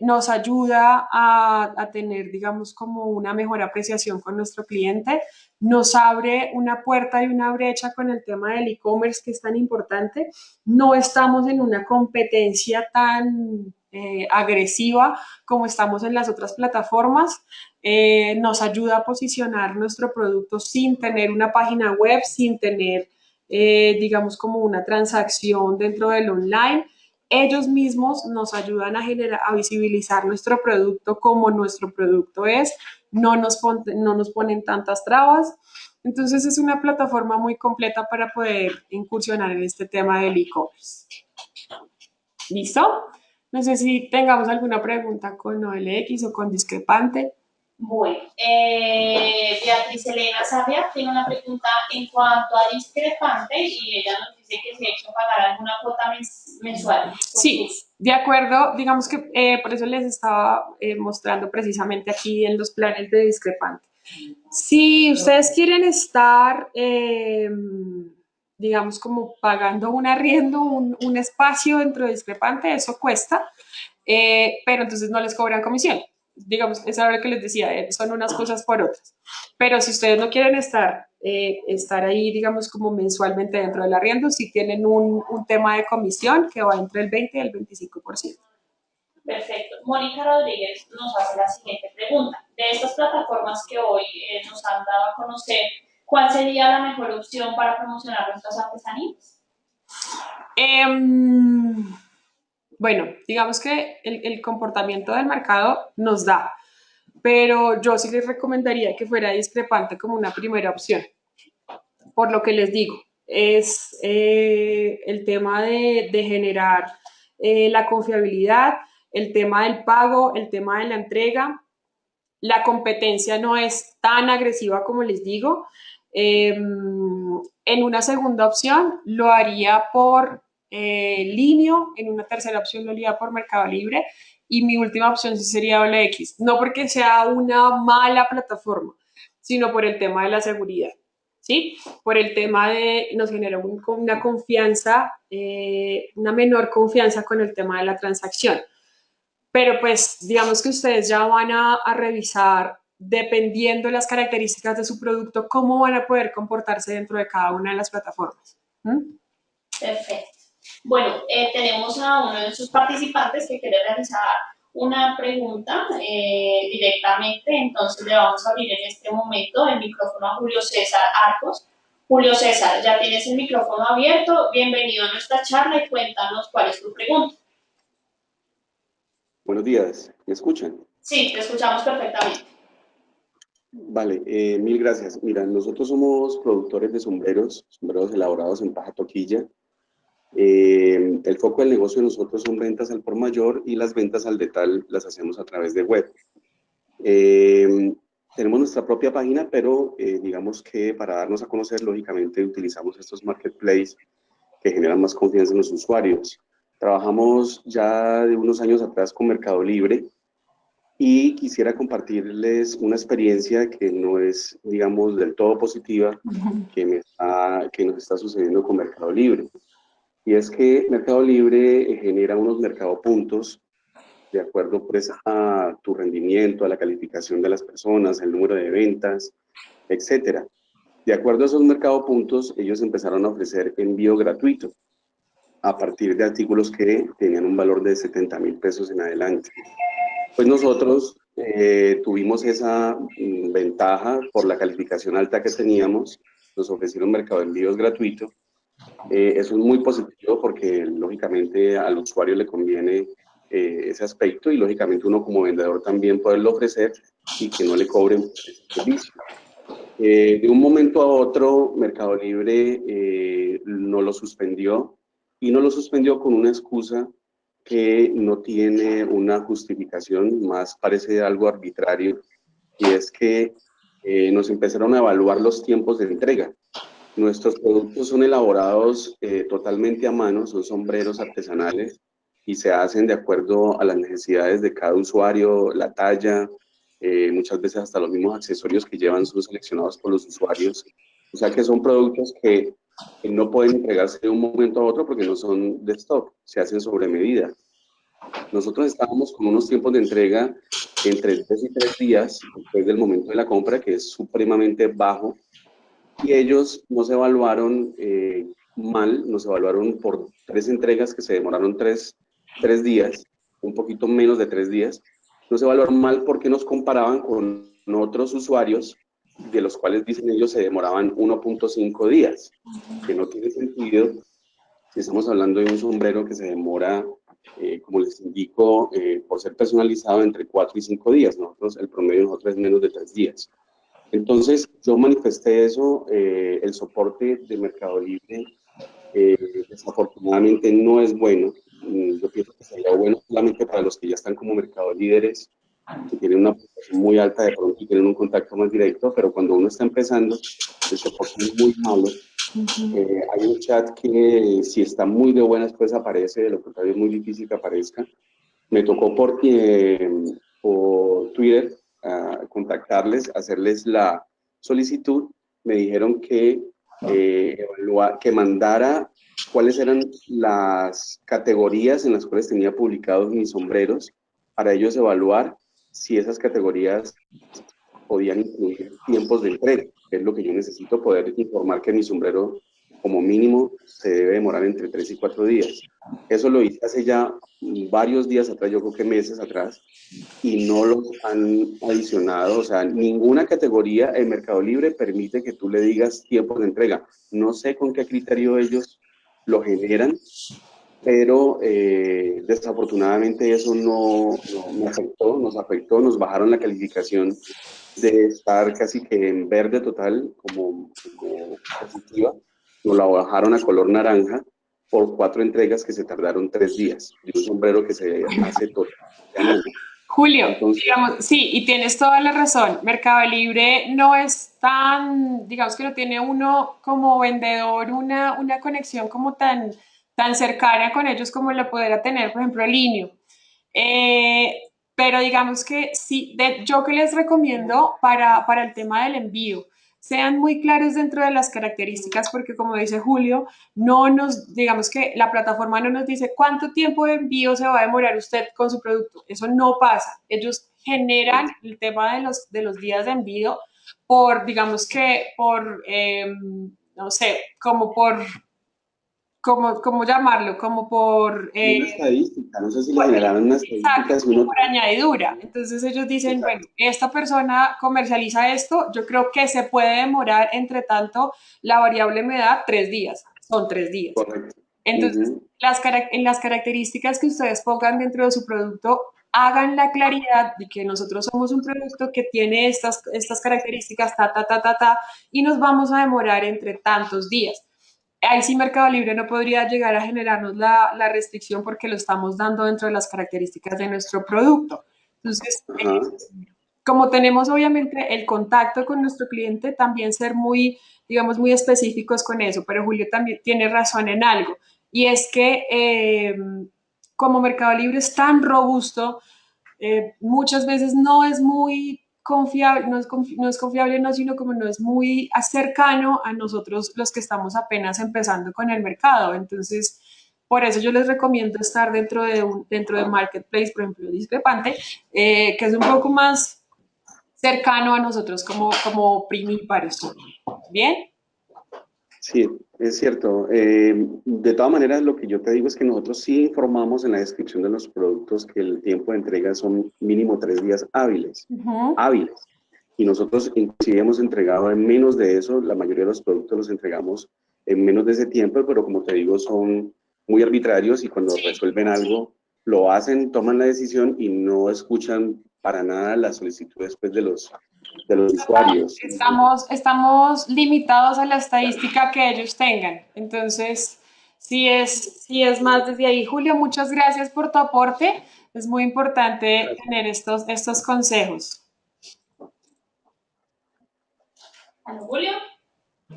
nos ayuda a, a, tener, digamos, como una mejor apreciación con nuestro cliente, nos abre una puerta y una brecha con el tema del e-commerce que es tan importante. No estamos en una competencia tan eh, agresiva como estamos en las otras plataformas. Eh, nos ayuda a posicionar nuestro producto sin tener una página web, sin tener, digamos, como una transacción dentro del online ellos mismos nos ayudan a generar, a visibilizar nuestro producto como nuestro producto es, no nos, no nos ponen tantas trabas. Entonces es una plataforma muy completa para poder incursionar en este tema del e-commerce. ¿Listo? No sé si tengamos alguna pregunta con OLX o con discrepante. Bueno, eh, Beatriz Elena Sabia tiene una pregunta en cuanto a discrepante y ella nos que se ha hecho pagar alguna cuota mensual. Sí, de acuerdo, digamos que eh, por eso les estaba eh, mostrando precisamente aquí en los planes de discrepante. Si ustedes quieren estar, digamos, como pagando un arriendo, un, un, espacio dentro de discrepante, eso cuesta, pero entonces no les cobran comisión digamos, es ahora que les decía, eh, son unas cosas por otras. Pero si ustedes no quieren estar, eh, estar ahí, digamos, como mensualmente dentro del arriendo, si tienen un, un, tema de comisión que va entre el 20 y el 25%. Perfecto. Mónica Rodríguez nos hace la siguiente pregunta. De estas plataformas que hoy eh, nos han dado a conocer, ¿cuál sería la mejor opción para promocionar nuestras artesanías? Eh, bueno, digamos que el, comportamiento del mercado nos da, pero yo sí les recomendaría que fuera discrepante como una primera opción. Por lo que les digo, es eh, el tema de, generar eh, la confiabilidad, el tema del pago, el tema de la entrega. La competencia no es tan agresiva como les digo. Em, en una segunda opción lo haría por eh, Linio, en una tercera opción lo haría por Mercado Libre y mi última opción sí sería OLX, no porque sea una mala plataforma, sino por el tema de la seguridad, ¿sí? Por el tema de, nos genera una confianza, eh, una menor confianza con el tema de la transacción. Pero pues digamos que ustedes ya van a, revisar dependiendo de las características de su producto, cómo van a poder comportarse dentro de cada una de las plataformas. Perfecto. Bueno, eh, tenemos a uno de sus participantes que quiere realizar una pregunta eh, directamente, entonces le vamos a abrir en este momento el micrófono a Julio César Arcos. Julio César, ya tienes el micrófono abierto, bienvenido a nuestra charla y cuéntanos cuál es tu pregunta. Buenos días, ¿me escuchan? Sí, te escuchamos perfectamente. Vale, eh, mil gracias. Mira, nosotros somos productores de sombreros, sombreros elaborados en paja toquilla, Eh, el foco del negocio de nosotros son ventas al por mayor y las ventas al detal las hacemos a través de web. Eh, tenemos nuestra propia página, pero eh, digamos que para darnos a conocer, lógicamente, utilizamos estos marketplaces que generan más confianza en los usuarios. Trabajamos ya de unos años atrás con Mercado Libre y quisiera compartirles una experiencia que no es, digamos, del todo positiva que, me que nos está sucediendo con Mercado Libre. Y es que Mercado Libre genera unos mercado puntos de acuerdo pues, a tu rendimiento, a la calificación de las personas, el número de ventas, etcétera. De acuerdo a esos mercado puntos, ellos empezaron a ofrecer envío gratuito a partir de artículos que tenían un valor de 70 mil pesos en adelante. Pues nosotros eh, tuvimos esa mm, ventaja por la calificación alta que teníamos, nos ofrecieron mercado de envíos gratuito. Eh, eso es muy positivo porque lógicamente al usuario le conviene eh, ese aspecto y lógicamente uno como vendedor también poderlo ofrecer y que no le cobren ese servicio. Eh, de un momento a otro, Mercado Libre eh, no lo suspendió y no lo suspendió con una excusa que no tiene una justificación, más parece algo arbitrario, y es que nos empezaron a evaluar los tiempos de entrega. Nuestros productos son elaborados totalmente a mano, son sombreros artesanales, y se hacen de acuerdo a las necesidades de cada usuario, la talla, eh, muchas veces hasta los mismos accesorios que llevan son seleccionados por los usuarios. O sea que son productos que, no pueden entregarse de un momento a otro porque no son de stock, se hacen sobre medida. Nosotros estábamos con unos tiempos de entrega entre 3 y 3 días después del momento de la compra, que es supremamente bajo, y ellos nos evaluaron eh, mal, nos evaluaron por tres entregas que se demoraron tres tres días, un poquito menos de tres días, no se evaluaron mal porque nos comparaban con otros usuarios de los cuales dicen ellos se demoraban 1.5 días, que no tiene sentido si estamos hablando de un sombrero que se demora, eh, como les indico, eh, por ser personalizado entre 4 y 5 días, nosotros el promedio nosotros es menos de 3 días. Entonces yo manifesté eso, eh, el soporte de Mercado Libre desafortunadamente no es bueno, Mm, yo pienso que sería bueno solamente para los que ya están como mercado líderes, que tienen una posición muy alta de pronto y tienen un contacto más directo, pero cuando uno está empezando, el soporte es muy malo. Eh, hay un chat que si está muy de buenas pues aparece, de lo contrario es muy difícil que aparezca. Me tocó por, eh, por Twitter contactarles, hacerles la solicitud. Me dijeron que, eh, que mandara cuáles eran las categorías en las cuales tenía publicados mis sombreros para ellos evaluar si esas categorías podían incluir tiempos de entrega, que es lo que yo necesito poder informar que mi sombrero como mínimo se debe demorar entre 3 y 4 días. Eso lo hice hace ya varios días atrás, yo creo que meses atrás, y no lo han adicionado, o sea, ninguna categoría en Mercado Libre permite que tú le digas tiempos de entrega. No sé con qué criterio ellos lo generan, pero eh, desafortunadamente eso no, nos afectó, nos afectó, nos bajaron la calificación de estar casi que en verde total como, positiva, nos la bajaron a color naranja por cuatro entregas que se tardaron tres días, de un sombrero que se hace todo. Julio, digamos, sí, y tienes toda la razón. Mercado Libre no es tan, digamos que no tiene uno como vendedor una, una conexión como tan, tan cercana con ellos como la pudiera tener, por ejemplo, Linio. Eh, pero digamos que sí, yo que les recomiendo para, para el tema del envío, sean muy claros dentro de las características porque como dice Julio, no nos, digamos que la plataforma no nos dice cuánto tiempo de envío se va a demorar usted con su producto. Eso no pasa. Ellos generan el tema de los, de los días de envío por, digamos que por, em, no sé, como por como, ¿cómo llamarlo? Como por... Eh, una estadística, no sé si le generaron una estadística. Exacto, por añadidura. Entonces ellos dicen, bueno, esta persona comercializa esto, yo creo que se puede demorar, entre tanto, la variable me da tres días, son tres días. Correcto. Entonces, las, en las características que ustedes pongan dentro de su producto, hagan la claridad de que nosotros somos un producto que tiene estas, estas características, ta, ta, ta, ta, ta, y nos vamos a demorar entre tantos días ahí sí Mercado Libre no podría llegar a generarnos la, la, restricción porque lo estamos dando dentro de las características de nuestro producto. Entonces, como tenemos obviamente el contacto con nuestro cliente, también ser muy, digamos, muy específicos con eso, pero Julio también tiene razón en algo, y es que eh, como Mercado Libre es tan robusto, eh, muchas veces no es muy confiable, no es, no es, confiable, no, sino como no es muy cercano a nosotros los que estamos apenas empezando con el mercado. Entonces, por eso yo les recomiendo estar dentro de, un, dentro de Marketplace, por ejemplo, discrepante, eh, que es un poco más cercano a nosotros como, como primíparos. ¿Bien? Sí, es cierto. Eh, de todas maneras, lo que yo te digo es que nosotros sí informamos en la descripción de los productos que el tiempo de entrega son mínimo tres días hábiles. Hábiles. Y nosotros inclusive hemos entregado en menos de eso, la mayoría de los productos los entregamos en menos de ese tiempo, pero como te digo, son muy arbitrarios y cuando resuelven algo, lo hacen, toman la decisión y no escuchan para nada la solicitud después de los, de los usuarios. Estamos, estamos limitados a la estadística que ellos tengan. Entonces, si es, si es más desde ahí. Julio, muchas gracias por tu aporte. Es muy importante tener estos, estos consejos. Julio.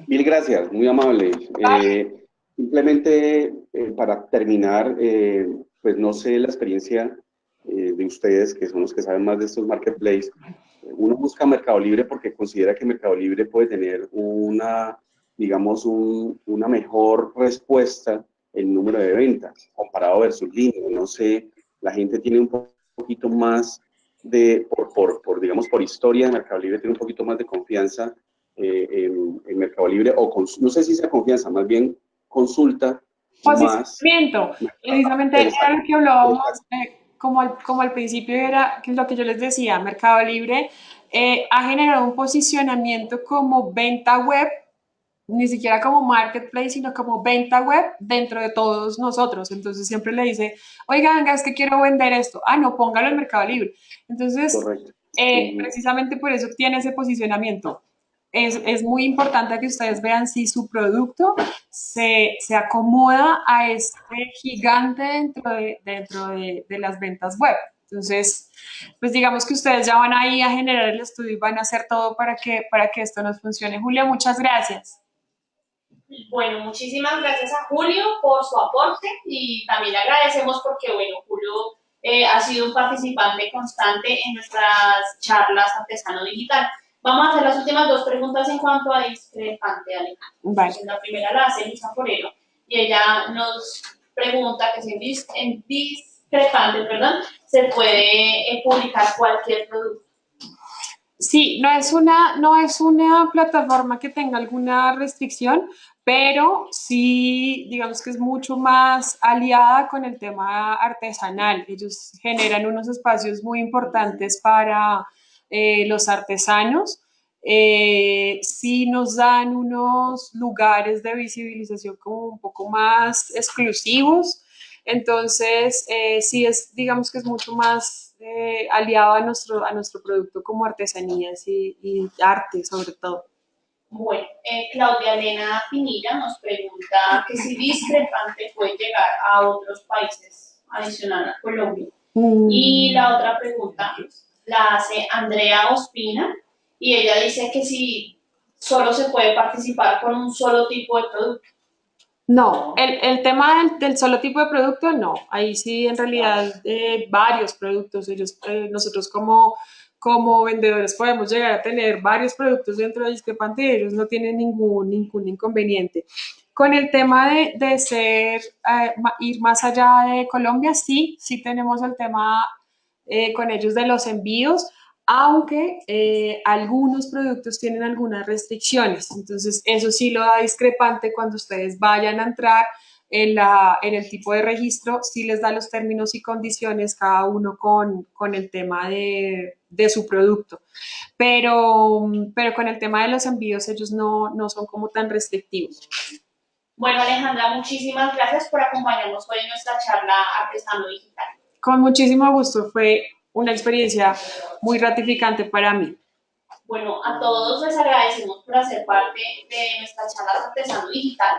Mil gracias, muy amable. Eh, simplemente eh, para terminar, eh, pues no sé la experiencia eh, de ustedes, que son los que saben más de estos marketplaces, uno busca Mercado Libre porque considera que Mercado Libre puede tener una, digamos, una mejor respuesta en número de ventas comparado versus línea. No sé, la gente tiene un poquito más de, por, por, digamos, por historia de Mercado Libre, tiene un poquito más de confianza eh, en, Mercado Libre, o no sé si sea confianza, más bien consulta Posicionamiento, precisamente era lo que hablábamos como al, como al principio era lo que yo les decía, Mercado Libre eh, ha generado un posicionamiento como venta web, ni siquiera como marketplace, sino como venta web dentro de todos nosotros. Entonces siempre le dice, oiga, venga, es que quiero vender esto. Ah, no, póngalo en Mercado Libre. Entonces, eh, precisamente por eso tiene ese posicionamiento es, muy importante que ustedes vean si su producto se, acomoda a este gigante dentro, de, dentro de, las ventas web. Entonces, pues digamos que ustedes ya van ahí a generar el estudio y van a hacer todo para que, para que esto nos funcione. Julio, muchas gracias. Bueno, muchísimas gracias a Julio por su aporte y también le agradecemos porque, bueno, Julio eh, ha sido un participante constante en nuestras charlas artesano digital. Vamos a hacer las últimas dos preguntas en cuanto a discrepante, Alejandro. La primera la hace Lisa Forero y ella nos pregunta que si en, discrepante perdón, se puede eh, publicar cualquier producto. Sí, no es, una, no es una plataforma que tenga alguna restricción, pero sí, digamos que es mucho más aliada con el tema artesanal. Ellos generan unos espacios muy importantes para eh, los artesanos, eh, sí nos dan unos lugares de visibilización como un poco más exclusivos, entonces eh, sí es, digamos que es mucho más eh, aliado a nuestro, a nuestro producto como artesanías y, arte sobre todo. Bueno, Claudia Elena Pinilla nos pregunta que si discrepante puede llegar a otros países adicional a Colombia. Mm. Y la otra pregunta la hace Andrea Ospina y ella dice que si solo se puede participar con un solo tipo de producto. No, el, el tema del, solo tipo de producto, no. Ahí sí, en realidad, eh, varios productos. Ellos, eh, nosotros como, como vendedores podemos llegar a tener varios productos dentro de Discrepante y ellos no tienen ningún, ningún inconveniente. Con el tema de, de ser, eh, ir más allá de Colombia, sí, sí tenemos el tema eh, con ellos de los envíos, aunque eh, algunos productos tienen algunas restricciones. Entonces, eso sí lo da discrepante cuando ustedes vayan a entrar en, la, en el tipo de registro, sí les da los términos y condiciones cada uno con, con el tema de, de, su producto. Pero, pero con el tema de los envíos, ellos no, no son como tan restrictivos. Bueno, Alejandra, muchísimas gracias por acompañarnos hoy en nuestra charla Artesano Digital. Con muchísimo gusto, fue una experiencia muy gratificante para mí. Bueno, a todos les agradecemos por hacer parte de nuestra charla Artesano Digital.